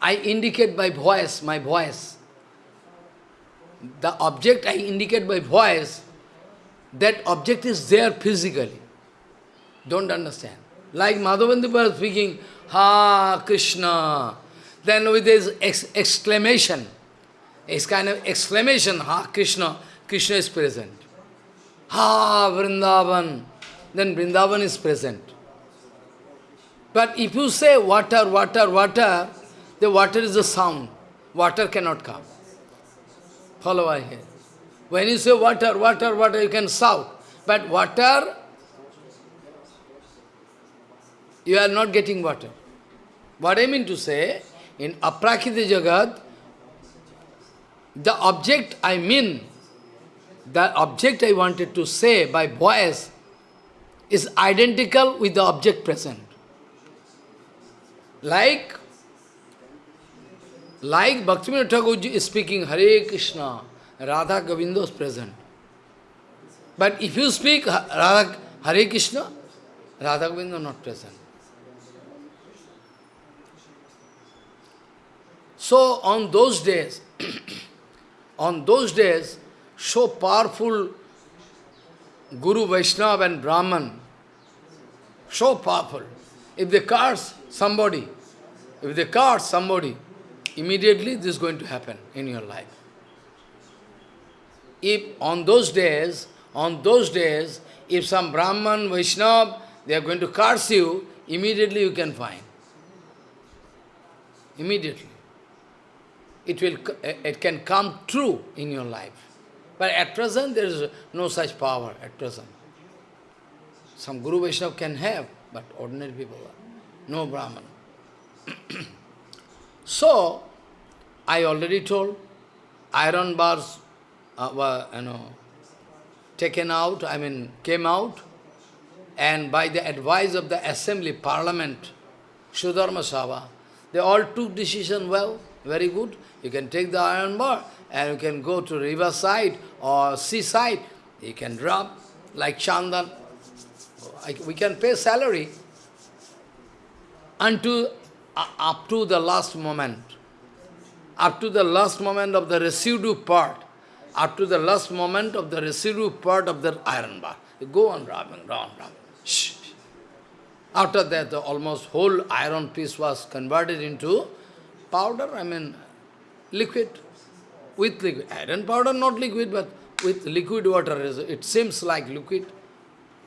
I indicate by voice, my voice, the object I indicate by voice, that object is there physically. Don't understand. Like Madhavendra speaking, Ha Krishna. Then with this ex exclamation, it's kind of exclamation, Ha Krishna, Krishna is present. Ha Vrindavan, then Vrindavan is present. But if you say water, water, water, the water is a sound. Water cannot come. Follow I here. When you say water, water, water, you can shout. But water, you are not getting water. What I mean to say, in Aprakrita Jagat, the object I mean, the object I wanted to say by voice is identical with the object present. Like like Bhaktivinoda Thakur is speaking Hare Krishna, Radha Govinda is present. But if you speak Radha, Hare Krishna, Radha Govinda not present. So on those days, on those days, so powerful Guru Vaishnava and Brahman, so powerful. If they curse somebody, if they curse somebody, immediately this is going to happen in your life. If on those days, on those days, if some Brahman, Vaishnava, they are going to curse you, immediately you can find. Immediately. It will, it can come true in your life. But at present, there is no such power at present. Some Guru Vaishnava can have, but ordinary people, no Brahman. So, I already told, iron bars uh, were, you know, taken out, I mean, came out, and by the advice of the assembly, parliament, Sudharma Sabha, they all took decision well, very good. You can take the iron bar and you can go to riverside or seaside. You can rub like chandan. We can pay salary unto uh, up to the last moment, up to the last moment of the residue part, up to the last moment of the residue part of the iron bar. You go on rubbing, round, rubbing. After that, the almost whole iron piece was converted into powder, I mean, liquid, with liquid. Iron powder, not liquid, but with liquid water. It seems like liquid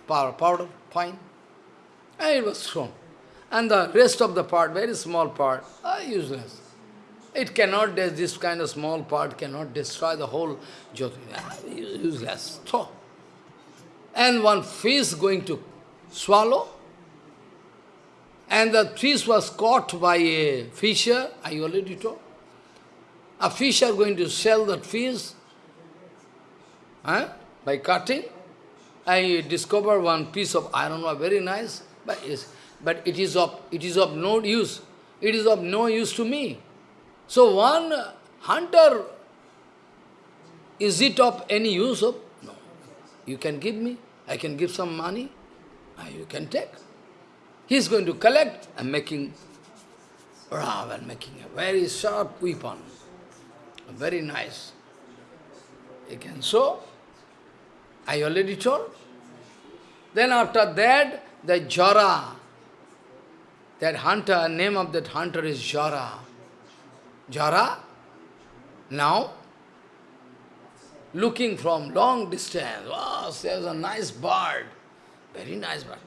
powder, powder fine. And it was thrown. And the rest of the part, very small part, are useless. It cannot, this kind of small part cannot destroy the whole. Ah, useless. Throw. And one fish going to swallow, and the fish was caught by a fisher, I already told. A fisher going to sell that fish, huh? by cutting, I discover one piece of iron ore, very nice, but, but it, is of, it is of no use. It is of no use to me. So one hunter, is it of any use? Of? No. You can give me, I can give some money, ah, you can take. He is going to collect and making Ravan making a very sharp weapon, very nice. You can. I already told. Then after that, the Jara, that hunter, name of that hunter is Jara. Jara, now, looking from long distance, wow, there's a nice bird, very nice bird.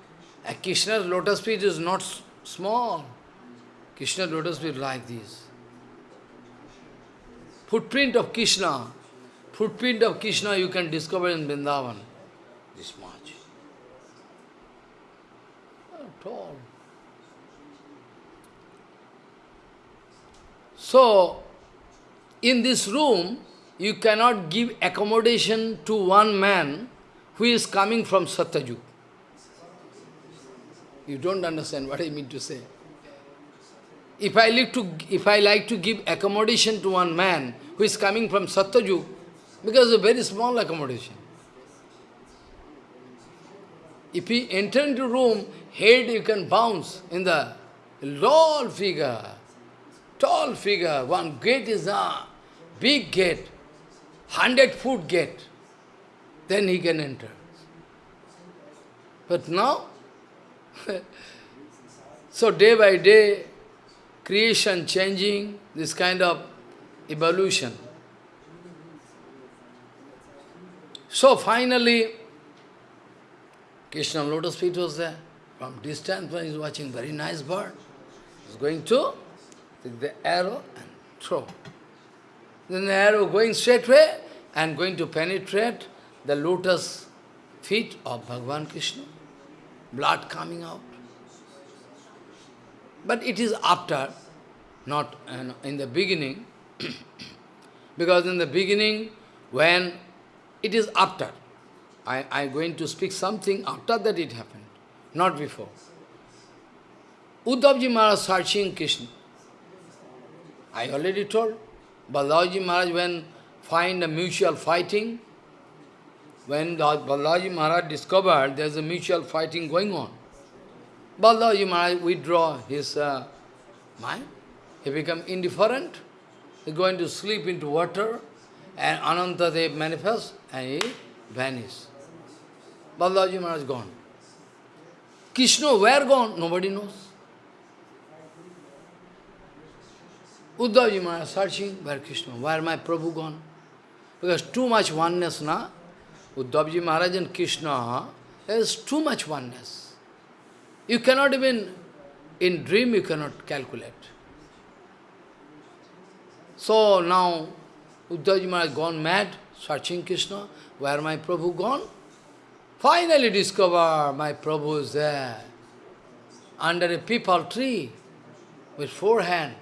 A Krishna's lotus feet is not small. Krishna lotus feet like this. Footprint of Krishna, footprint of Krishna you can discover in Vrindavan. This much. tall. So, in this room, you cannot give accommodation to one man who is coming from Satyajug. You don't understand what I mean to say. If I, like to, if I like to give accommodation to one man who is coming from Satyajug, because it's a very small accommodation. If he enter into room, head you can bounce in the tall figure, tall figure, one gate is a big gate, hundred foot gate, then he can enter. But now, so day by day, creation changing, this kind of evolution. So finally, Krishna lotus feet was there. From distance, when he is watching very nice bird, He's going to take the arrow and throw. Then the arrow going straight way and going to penetrate the lotus feet of Bhagavan Krishna. Blood coming out. But it is after, not uh, in the beginning, because in the beginning, when it is after, I am going to speak something after that it happened, not before. Uddhavji Maharaj searching Krishna. I already told, Balaji Maharaj when find a mutual fighting, when Balaji Maharaj discovered there is a mutual fighting going on, Balaji Maharaj withdraw his uh, mind. He become indifferent. He going to sleep into water and Ananta Anantadev manifests and he vanished. Balaji Maharaj gone. Krishna, where gone? Nobody knows. Uddhavji Maharaj searching, where Krishna, where my Prabhu gone? Because too much oneness, na? Uddhavji Maharaj and Krishna, is too much oneness. You cannot even, in dream you cannot calculate. So now, Uddhavji Maharaj gone mad, searching Krishna, where my Prabhu gone? Finally discover my Prabhu is there, under a peepal tree, with four hands,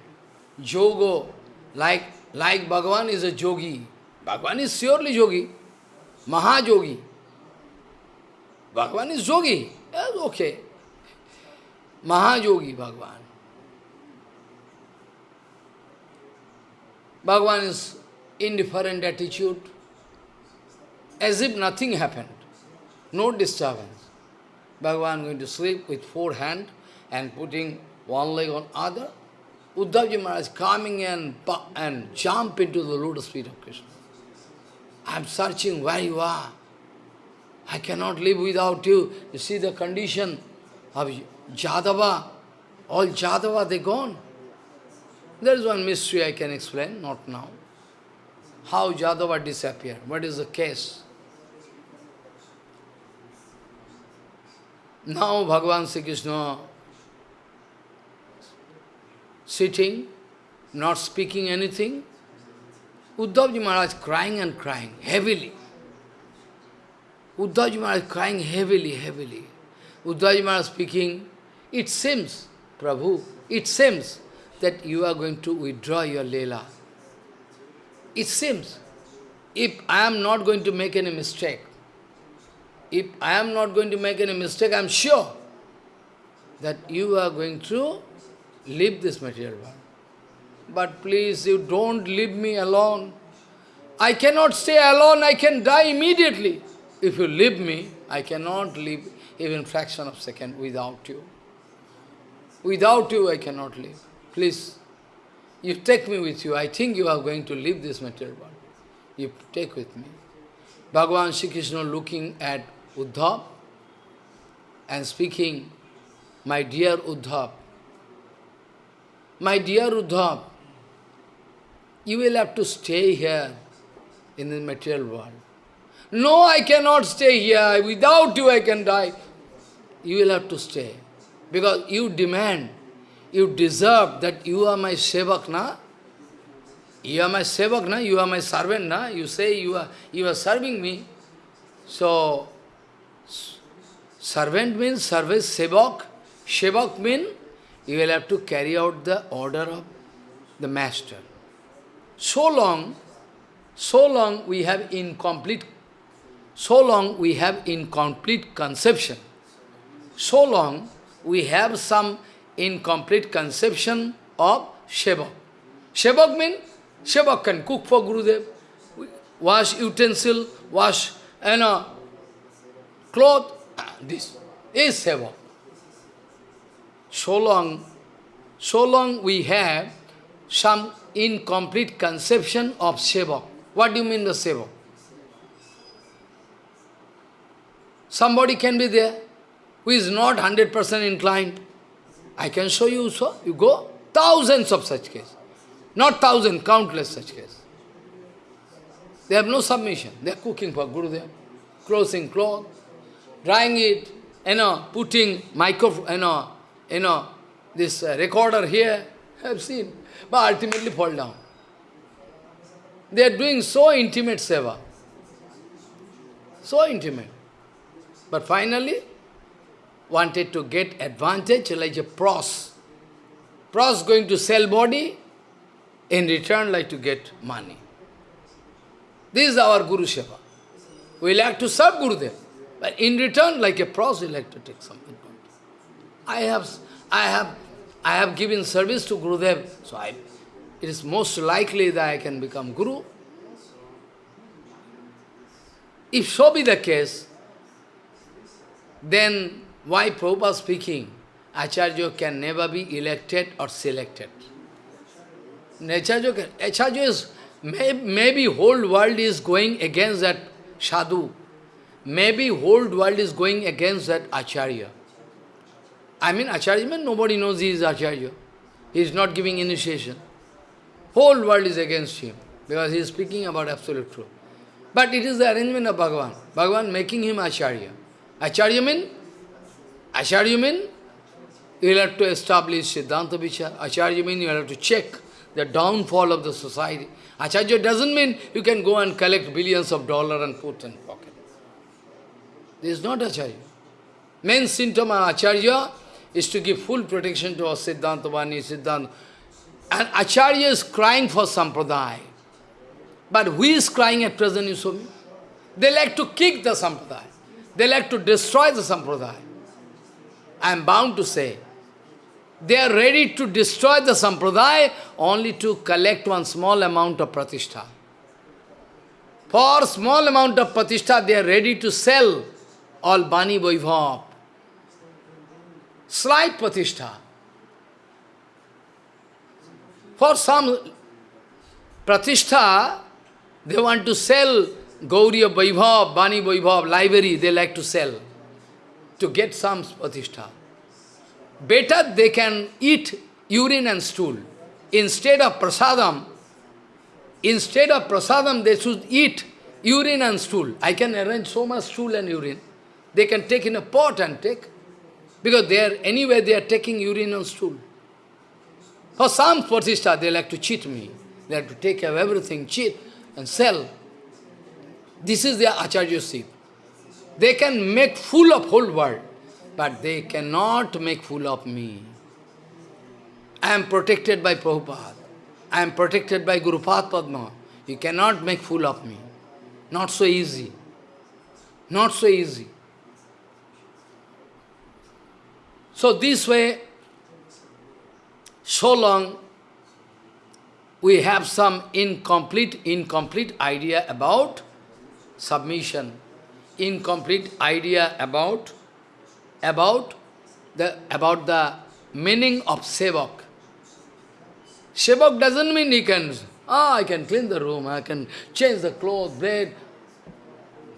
Jogo, like, like Bhagavan is a yogi. Bhagavan is surely yogi, Mahayogi. Bhagavan is yogi, yes, okay. Mahayogi Bhagavan. Bhagavan is indifferent attitude, as if nothing happened, no disturbance. Bhagavan going to sleep with four hands and putting one leg on other. Uddhavji Maharaj coming and, and jump into the lotus feet of Krishna. I am searching where you are. I cannot live without you. You see the condition of Jadava, all Jadava, they gone. There is one mystery I can explain, not now. How Jadava disappeared, what is the case? Now Bhagavan Sri Krishna sitting, not speaking anything. Uddhavji Maharaj crying and crying heavily. Uddhavji Maharaj crying heavily, heavily. Uddhavji Maharaj speaking, it seems, Prabhu, it seems that you are going to withdraw your Leela. It seems, if I am not going to make any mistake, if I am not going to make any mistake, I am sure that you are going to leave this material world. But please, you don't leave me alone. I cannot stay alone, I can die immediately. If you leave me, I cannot live even fraction of second without you. Without you, I cannot live. Please, you take me with you. I think you are going to leave this material world. You take with me. Bhagavan Sri Krishna looking at Uddhav and speaking, My dear Uddhav, my dear Uddhav, you will have to stay here in the material world. No, I cannot stay here. Without you, I can die. You will have to stay. Because you demand, you deserve that you are my sevak, na? You are my sevak, na? You are my servant, na? You say you are, you are serving me. So, servant means service, sevak. Sevak means you will have to carry out the order of the master. So long, so long we have incomplete, so long we have incomplete conception. So long we have some incomplete conception of Shevak. Shevak means, Shevak can cook for Gurudev, wash utensil, wash, you know, cloth, this is Sevak. So long, so long we have some incomplete conception of Sevak. What do you mean the Sevak? Somebody can be there who is not 100% inclined. I can show you so. You go, thousands of such cases. Not thousand, countless such cases. They have no submission. They are cooking for Gurudev, closing cloth, drying it, you know, putting microphone, you know, you know, this uh, recorder here, I have seen, but ultimately fall down. They are doing so intimate seva. So intimate. But finally, wanted to get advantage like a pros. Pros going to sell body, in return like to get money. This is our Guru Seva. We like to serve Gurudev, but in return, like a pros, we like to take something. I have, I have, I have given service to Gurudev, so I, it is most likely that I can become Guru. If so be the case, then why Prabhupada speaking, Acharya can never be elected or selected. Acharya, Acharya is, may, maybe whole world is going against that sadhu. Maybe whole world is going against that Acharya. I mean, Acharya means nobody knows he is Acharya. He is not giving initiation. Whole world is against him, because he is speaking about absolute truth. But it is the arrangement of Bhagavan. Bhagavan making him Acharya. Acharya means, Acharya means, you will have to establish Siddhanta Vichar. Acharya means you will have to check the downfall of the society. Acharya doesn't mean you can go and collect billions of dollars and put in pocket. This is not Acharya. Main symptom of Acharya is to give full protection to our Siddhanta Vani, Siddhanta. And Acharya is crying for Sampradaya. But who is crying at present, you saw me? They like to kick the Sampradaya. They like to destroy the Sampradaya. I am bound to say, they are ready to destroy the Sampradaya only to collect one small amount of pratishtha. For small amount of pratishtha, they are ready to sell all Bani Vaibhav, slight pratishtha. For some pratishtha, they want to sell Gauriya Vaibhav, Bani Vaibhav, library, they like to sell to get some pratishtha. Better they can eat urine and stool. Instead of prasadam, instead of prasadam, they should eat urine and stool. I can arrange so much stool and urine. They can take in a pot and take. Because they are, anyway, they are taking urine and stool. For some pratishtha, they like to cheat me. They have to take everything, cheat and sell. This is their acharya acharyaship. They can make fool of whole world, but they cannot make fool of me. I am protected by Prabhupada. I am protected by Guru Padma. You cannot make fool of me. Not so easy. Not so easy. So this way, so long we have some incomplete, incomplete idea about submission incomplete idea about, about, the, about the meaning of sevak. Sevak doesn't mean he can, ah, I can clean the room, I can change the clothes, bread.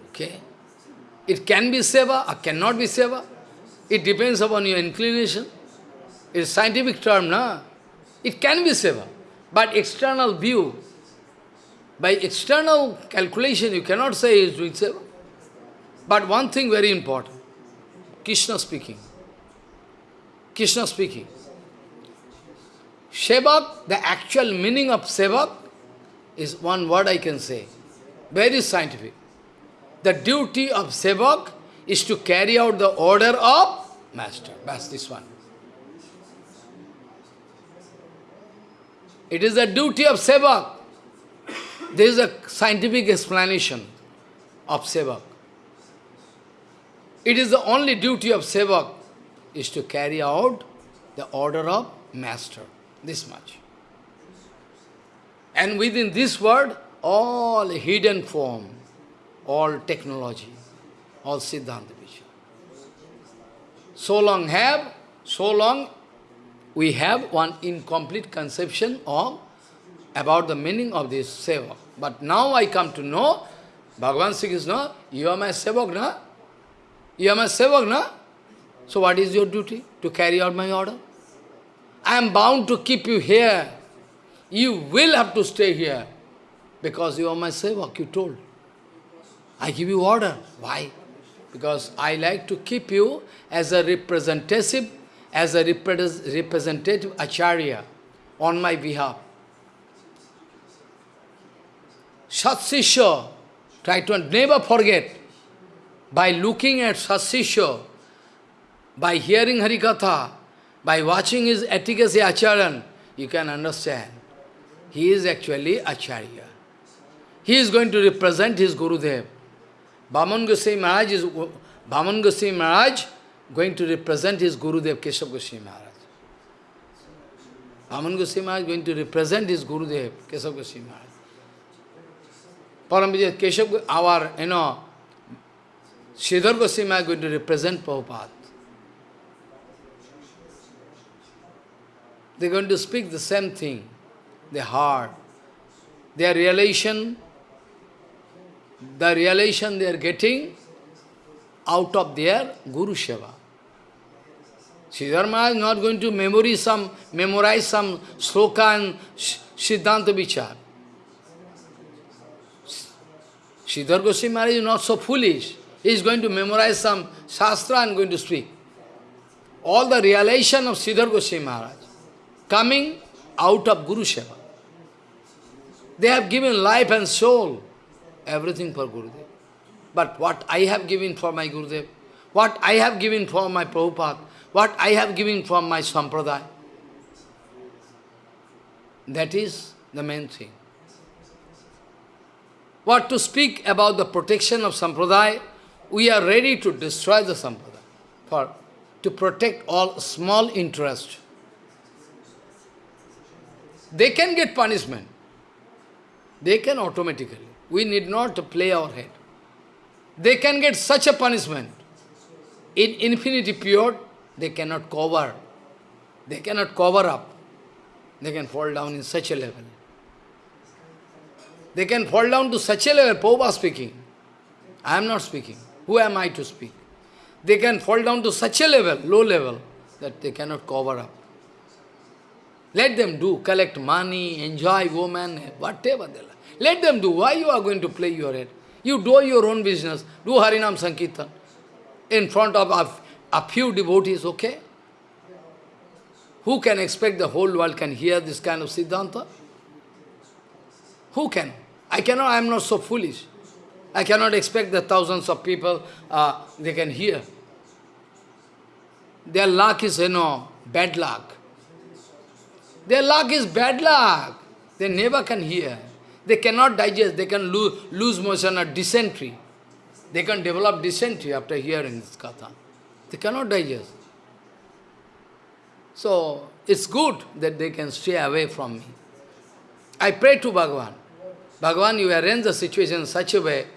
Okay? It can be seva or cannot be seva. It depends upon your inclination. It's a scientific term, na? It can be seva. But external view, by external calculation, you cannot say is doing seva. But one thing very important, Krishna speaking. Krishna speaking. Sevak, the actual meaning of Sevak is one word I can say. Very scientific. The duty of Sevak is to carry out the order of Master. That's this one. It is the duty of Sevak. There is a scientific explanation of Sevak. It is the only duty of Sevak is to carry out the order of Master. This much. And within this word, all hidden form, all technology, all Siddhanta Vichar. So long have, so long we have one incomplete conception of about the meaning of this seva. But now I come to know, Bhagavan Sri Krishna, you are my sevak, na? You are my sevak, na? So what is your duty? To carry out my order? I am bound to keep you here. You will have to stay here. Because you are my sevak, you told. I give you order. Why? Because I like to keep you as a representative, as a representative acharya on my behalf. Shat Satsisha, try to never forget, by looking at Satsisha, by hearing Harikatha, by watching his efficacy Acharan, you can understand. He is actually Acharya. He is going to represent his Gurudev. Bhaman Goswami Maharaj is Bhaman Goswami Maharaj going to represent his Gurudev Keshav Goswami Maharaj. Bhaman Goswami Maharaj going to represent his Gurudev Keshav Goswami Maharaj. Paramvijay Keshav, our, you know, Sridhar Goswami Maharaj going to represent Prabhupada. They're going to speak the same thing, the heart. Their relation, the relation they are getting out of their Guru Seva. Siddharma is not going to memorize some, memorize some sloka and Siddhanta Vichar. Sridhar Goswami Maharaj is not so foolish. He is going to memorize some Shastra and going to speak. All the realization of Sridhar Goswami Maharaj coming out of Guru Seva. They have given life and soul, everything for Gurudev. But what I have given for my Gurudev, what I have given for my Prabhupada, what I have given for my Sampradaya, that is the main thing. What to speak about the protection of Sampradaya, we are ready to destroy the Sampradaya, for to protect all small interest. They can get punishment. They can automatically. We need not to play our head. They can get such a punishment. In infinity period, they cannot cover. They cannot cover up. They can fall down in such a level. They can fall down to such a level, Popa speaking. I am not speaking. Who am I to speak? They can fall down to such a level, low level, that they cannot cover up. Let them do, collect money, enjoy woman, whatever they like. Let them do. Why you are going to play your head? You do your own business. Do Harinam Sankirtan in front of a, a few devotees, okay? Who can expect the whole world can hear this kind of Siddhanta? Who can? I cannot, I am not so foolish. I cannot expect that thousands of people, uh, they can hear. Their luck is, you know, bad luck. Their luck is bad luck. They never can hear. They cannot digest, they can lose, lose motion or dysentery. They can develop dysentery after hearing this katha. They cannot digest. So, it's good that they can stay away from me. I pray to Bhagavan. Bhagavan, you arrange the situation in such a way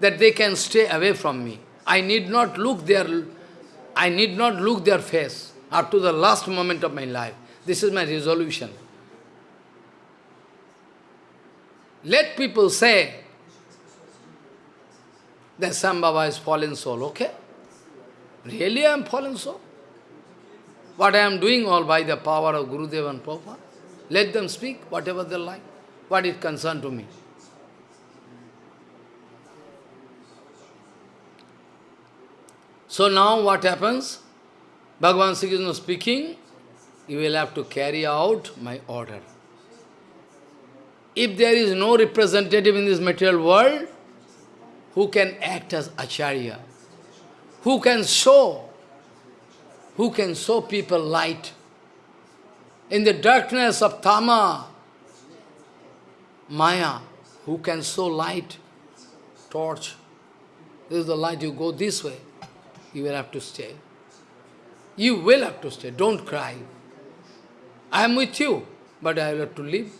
that they can stay away from me. I need not look their, I need not look their face up to the last moment of my life. This is my resolution. Let people say that Sam Baba is fallen soul, okay? Really I am fallen soul? What I am doing all by the power of Gurudev and Prabhupada? Let them speak whatever they like. What concern to me? So now what happens? Bhagavan Sri Krishna speaking, you will have to carry out my order. If there is no representative in this material world, who can act as Acharya? Who can show? Who can show people light? In the darkness of Tama, Maya, who can show light? Torch. This is the light, you go this way. You will have to stay. You will have to stay, don't cry. I am with you, but I will have to leave.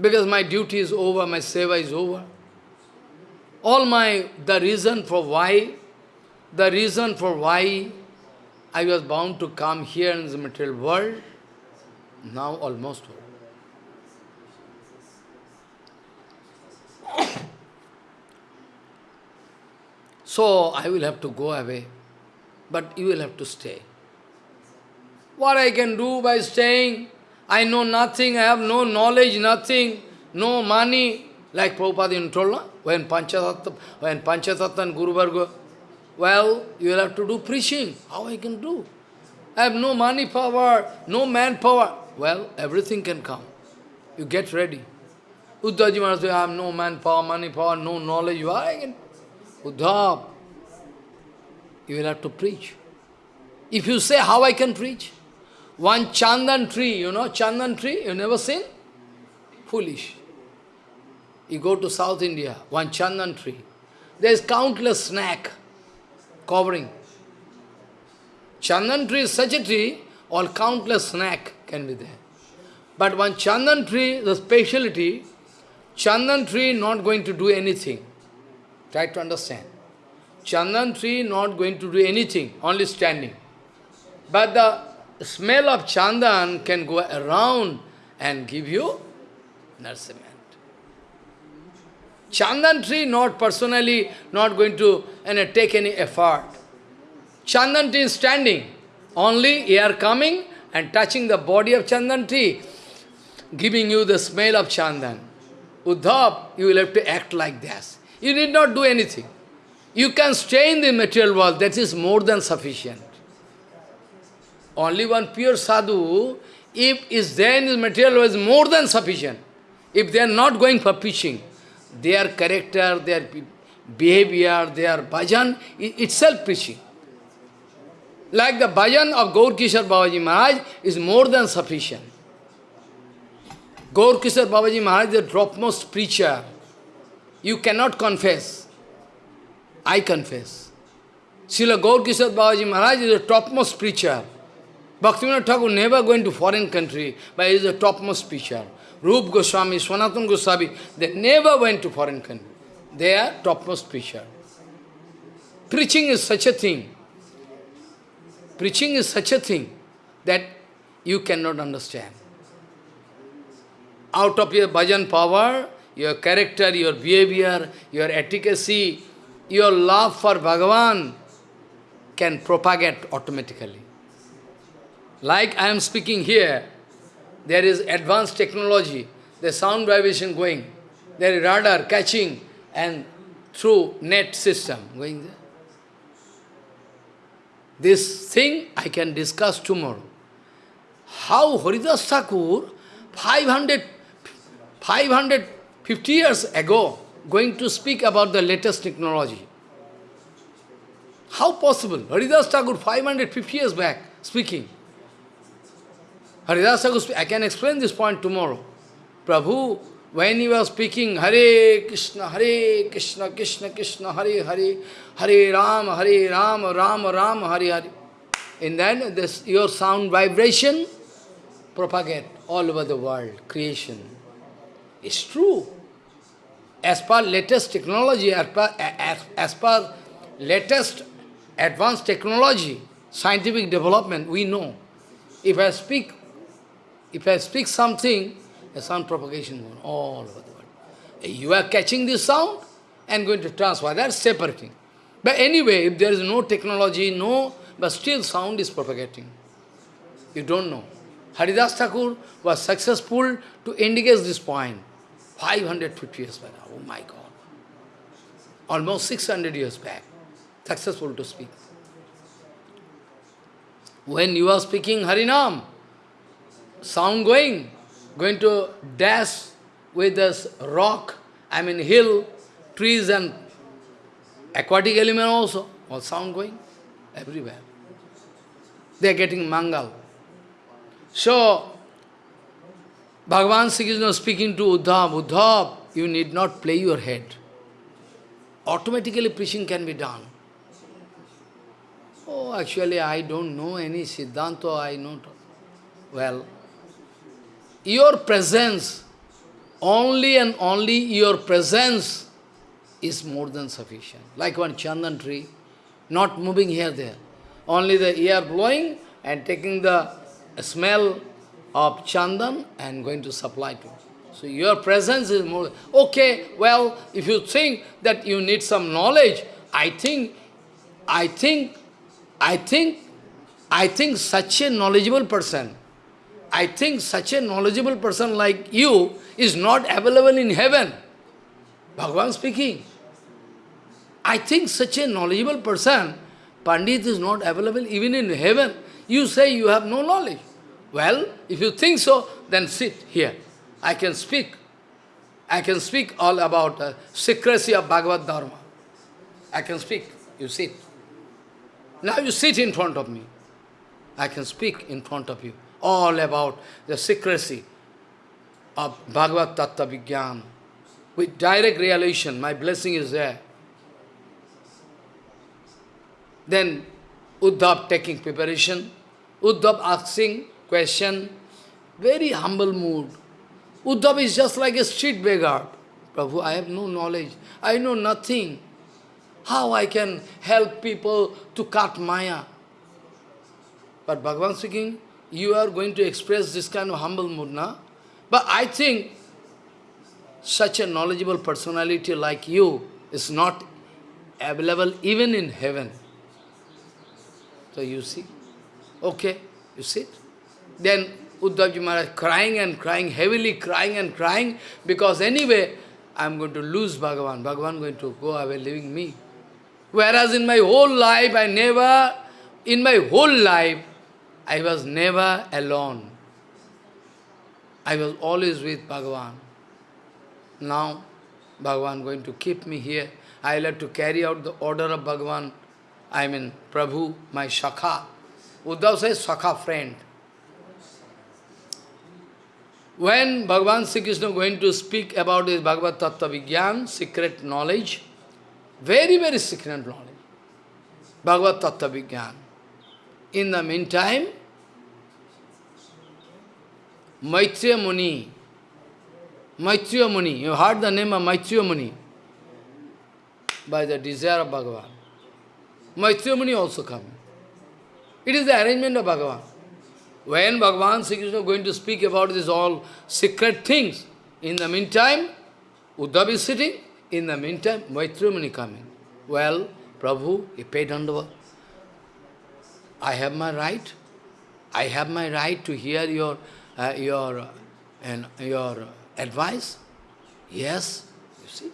Because my duty is over, my seva is over. All my, the reason for why, the reason for why I was bound to come here in the material world, now almost over. So I will have to go away, but you will have to stay. What I can do by staying? I know nothing, I have no knowledge, nothing, no money. Like Prabhupada told, no? when Panchatattva, when Panchatattva and Guru Varga, well, you will have to do preaching. How I can do? I have no money power, no manpower. Well, everything can come. You get ready. Uddhavji Maharaj I have no manpower, money power, no knowledge. Why I can? Uddhav, you will have to preach. If you say, how I can preach? One chandan tree, you know chandan tree, you never seen? Foolish. You go to South India, one chandan tree. There is countless snack covering. Chandan tree is such a tree, all countless snack can be there. But one chandan tree, the speciality, chandan tree not going to do anything. Try to understand. Chandan tree not going to do anything, only standing. But the smell of chandan can go around and give you nourishment. Chandan tree not personally, not going to you know, take any effort. Chandan tree is standing, only air coming and touching the body of chandan tree, giving you the smell of chandan. Uddhav, you will have to act like this. You need not do anything. You can stay in the material world, that is more than sufficient. Only one pure sadhu, if is there in the material world, is more than sufficient. If they are not going for preaching, their character, their behavior, their bhajan, itself preaching. Like the bhajan of Gaur Kishore Babaji Maharaj is more than sufficient. Gaur Kishore Babaji Maharaj is the topmost preacher. You cannot confess. I confess. Srila Gaur Kishore Babaji Maharaj is the topmost preacher. Bhaktivinoda Thakur never going to foreign country, but he is the topmost preacher. Rup Goswami, Sanatan Goswami, they never went to foreign country. They are topmost preacher. Preaching is such a thing. Preaching is such a thing that you cannot understand. Out of your bhajan power, your character, your behavior, your efficacy, your love for Bhagavan can propagate automatically. Like I am speaking here, there is advanced technology, the sound vibration going, there is radar catching and through net system going there. This thing I can discuss tomorrow. How Haridas Thakur, 500, 550 years ago, going to speak about the latest technology. How possible? Haridas Thakur, 550 years back, speaking. Haridas Thakur, I can explain this point tomorrow. Prabhu, when he was speaking, Hare Krishna, Hare Krishna, Krishna Krishna, Hare Hare, Hare Ram, Hare Ram, Ram Ram, Hare Hare. And then this your sound vibration propagate all over the world, creation. It's true. As per latest technology, as per, as, as per latest advanced technology, scientific development, we know. If I speak, if I speak something, a sound propagation going all over the world. You are catching this sound and going to transfer. That's separating. But anyway, if there is no technology, no, but still sound is propagating. You don't know. Haridas Thakur was successful to indicate this point. 550 years back. Oh my God. Almost 600 years back. Successful to speak. When you are speaking Harinam, sound going, going to dash with this rock, I mean hill, trees and aquatic element also, all sound going everywhere. They are getting mangal. So, Bhagavan Sri Krishna speaking to Uddhav, Uddhav, you need not play your head. Automatically preaching can be done. Oh, actually I don't know any Siddhanta, I know. Well, your presence, only and only your presence is more than sufficient. Like one chandan tree, not moving here, there. Only the air blowing and taking the smell of chandan and going to supply to. So your presence is more... Okay, well, if you think that you need some knowledge, I think, I think, I think, I think such a knowledgeable person, I think such a knowledgeable person like you is not available in heaven. Bhagavan speaking. I think such a knowledgeable person, Pandit is not available even in heaven. You say you have no knowledge. Well, if you think so, then sit here. I can speak. I can speak all about the secrecy of Bhagavad Dharma. I can speak. You sit. Now you sit in front of me. I can speak in front of you all about the secrecy of Bhagavad Tattva Vigyan. With direct realization, my blessing is there. Then Uddhav taking preparation, Uddhav asking question, very humble mood. Uddhav is just like a street beggar. Prabhu, I have no knowledge. I know nothing. How I can help people to cut Maya? But Bhagavan speaking, you are going to express this kind of humble mood, na? But I think such a knowledgeable personality like you is not available even in heaven. So you see, okay, you sit. Then Uddhavji Maharaj crying and crying, heavily crying and crying, because anyway, I am going to lose Bhagavan. Bhagavan going to go away, leaving me. Whereas in my whole life, I never, in my whole life, I was never alone. I was always with Bhagavan. Now, Bhagavan going to keep me here. I will have to carry out the order of Bhagavan. I mean, Prabhu, my Shakha. Uddhav says, Shakha friend. When Bhagavan Sri Krishna going to speak about his Bhagavad Tattva Vigyan, secret knowledge, very, very secret knowledge, Bhagavad Tattva Vigyan. In the meantime, Maitreya Muni, Maitreya Muni, you heard the name of Maitreya Muni by the desire of Bhagavan. Maitreya Muni also coming. It is the arrangement of Bhagavan. When Bhagavan Sri Krishna is going to speak about these all secret things, in the meantime, Uddhav is sitting, in the meantime, Maitreya Muni coming. Well, Prabhu, he paid under. I have my right. I have my right to hear your uh, your and your advice. Yes, you see.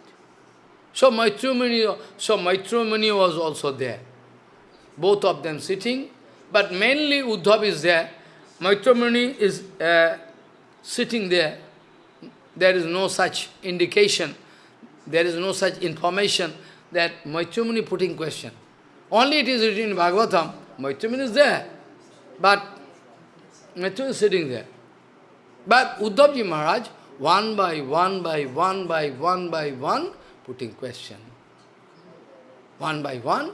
So Maitreya Muni, so Maitreya Muni was also there. Both of them sitting, but mainly Uddhav is there. Maitreya Muni is uh, sitting there. There is no such indication, there is no such information that Maitreya Muni putting question. Only it is written in Bhagavatam, Maitreya Muni is there, but Maitreya is sitting there. But Uddhavji Maharaj, one by one by one by one by one, putting question. One by one,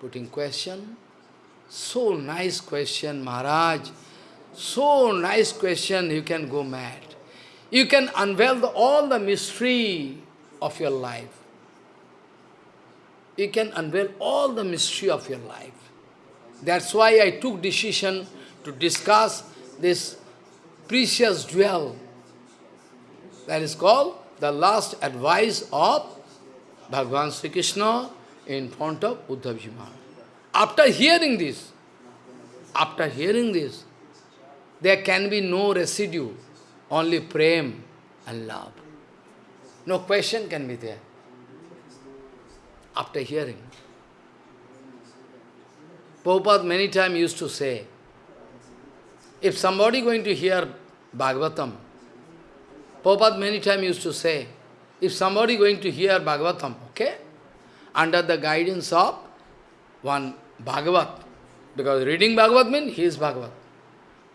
putting question, So nice question, Maharaj. So nice question, you can go mad. You can unveil the, all the mystery of your life. You can unveil all the mystery of your life. That's why I took decision to discuss this precious jewel. That is called the last advice of Bhagavan Sri Krishna in front of Uddhavji Maharaj. After hearing this, after hearing this, there can be no residue, only prem and love. No question can be there. After hearing. Prabhupada many times used to say, if somebody going to hear Bhagavatam, Prabhupada many times used to say, if somebody going to hear Bhagavatam, okay, under the guidance of one Bhagavat. Because reading Bhagavat means he is Bhagavat.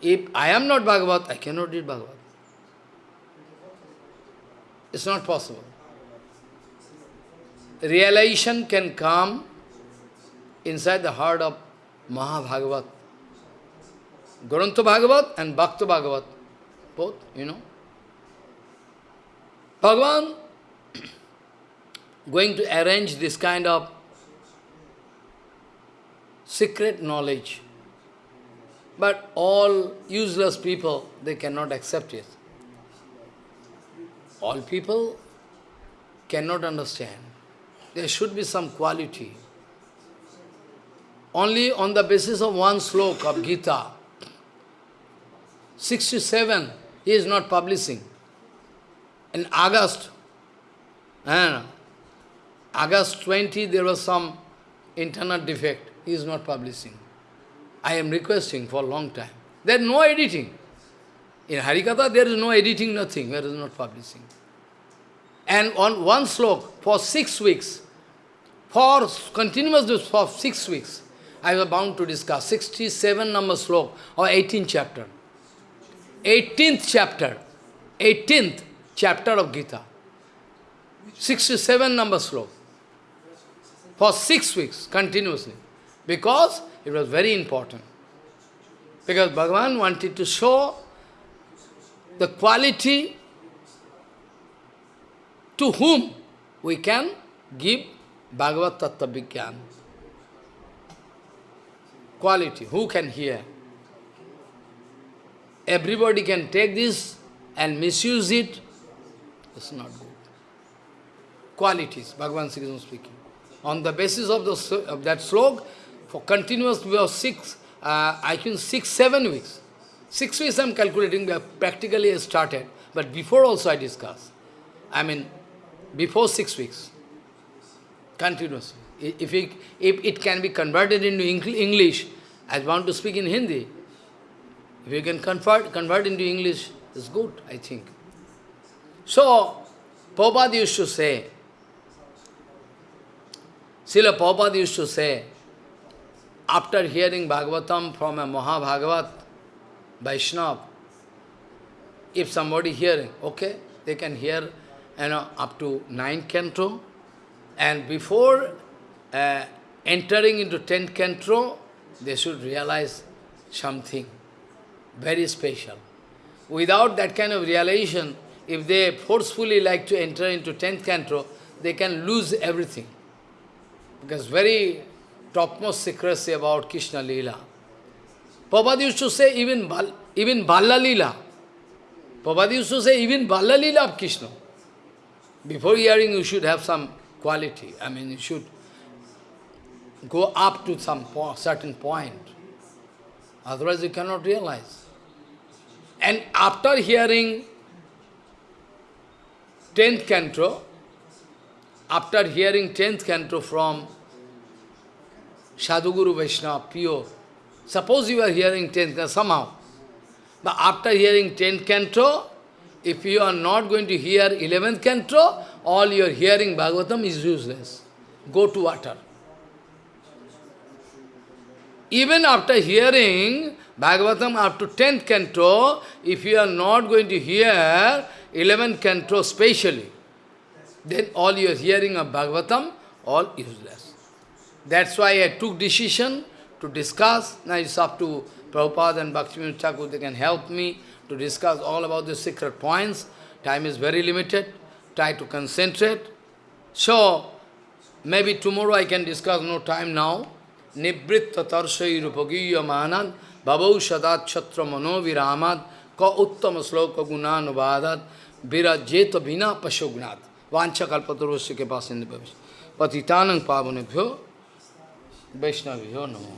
If I am not Bhagavat, I cannot read Bhagavat. It's not possible. Realization can come inside the heart of Mahabhagavat. Grantha Bhagavat and Bhakta Bhagavat. Both, you know. Bhagavan going to arrange this kind of secret knowledge. But all useless people, they cannot accept it. All people cannot understand. There should be some quality. Only on the basis of one slok of Gita, 67, he is not publishing. In August, and August 20, there was some internal defect he is not publishing. I am requesting for a long time. There is no editing. In Harikatha, there is no editing, nothing. There is not publishing. And on one slok, for six weeks, for continuous for six weeks, I was bound to discuss 67 number slok or 18th chapter. 18th chapter. 18th chapter of Gita. 67 number slok. For six weeks, continuously because it was very important. Because Bhagavan wanted to show the quality to whom we can give Bhagavad Tattva Vigyan. Quality, who can hear? Everybody can take this and misuse it. It's not good. Qualities, Bhagavan Sri Krishna speaking. On the basis of, the, of that slok, for continuous we have six, uh, I think six, seven weeks. Six weeks I am calculating, we have practically started, but before also I discussed. I mean, before six weeks, continuously. If it, if it can be converted into English, I want to speak in Hindi. If you can convert, convert into English, it's good, I think. So, Prabhupada used to say, Srila Prabhupada used to say, after hearing Bhagavatam from a Mahabhagavat, Vaishnav, if somebody hearing, okay, they can hear you know, up to nine canto, and before uh, entering into tenth canto, they should realize something very special. Without that kind of realization, if they forcefully like to enter into tenth canto, they can lose everything. Because very topmost secrecy about Krishna Leela. Prabhupada used to say even, Bal, even Balla Leela. Prabhupada used to say even Balla Leela of Krishna. Before hearing, you should have some quality. I mean, you should go up to some po certain point. Otherwise, you cannot realize. And after hearing 10th canto, after hearing 10th canto from Sadhuguru Vaishnava, pure. Suppose you are hearing 10th canto, somehow. But after hearing 10th canto, if you are not going to hear 11th canto, all your hearing Bhagavatam is useless. Go to water. Even after hearing Bhagavatam up to 10th canto, if you are not going to hear 11th canto specially, then all your hearing of Bhagavatam, all useless. That's why I took decision to discuss. Now it's up to Prabhupada and Bhaktivinoda Thakur, they can help me to discuss all about the secret points. Time is very limited. Try to concentrate. So, maybe tomorrow I can discuss, no time now. Nibritta tarsai rupagiya manad bhavau sadat chatra mano viramad ka uttama sloka gunanuvadat virajeta vina pashognat vancha kalpatarosya ke pasinda bhavish patitanang वैष्णवी हो नमो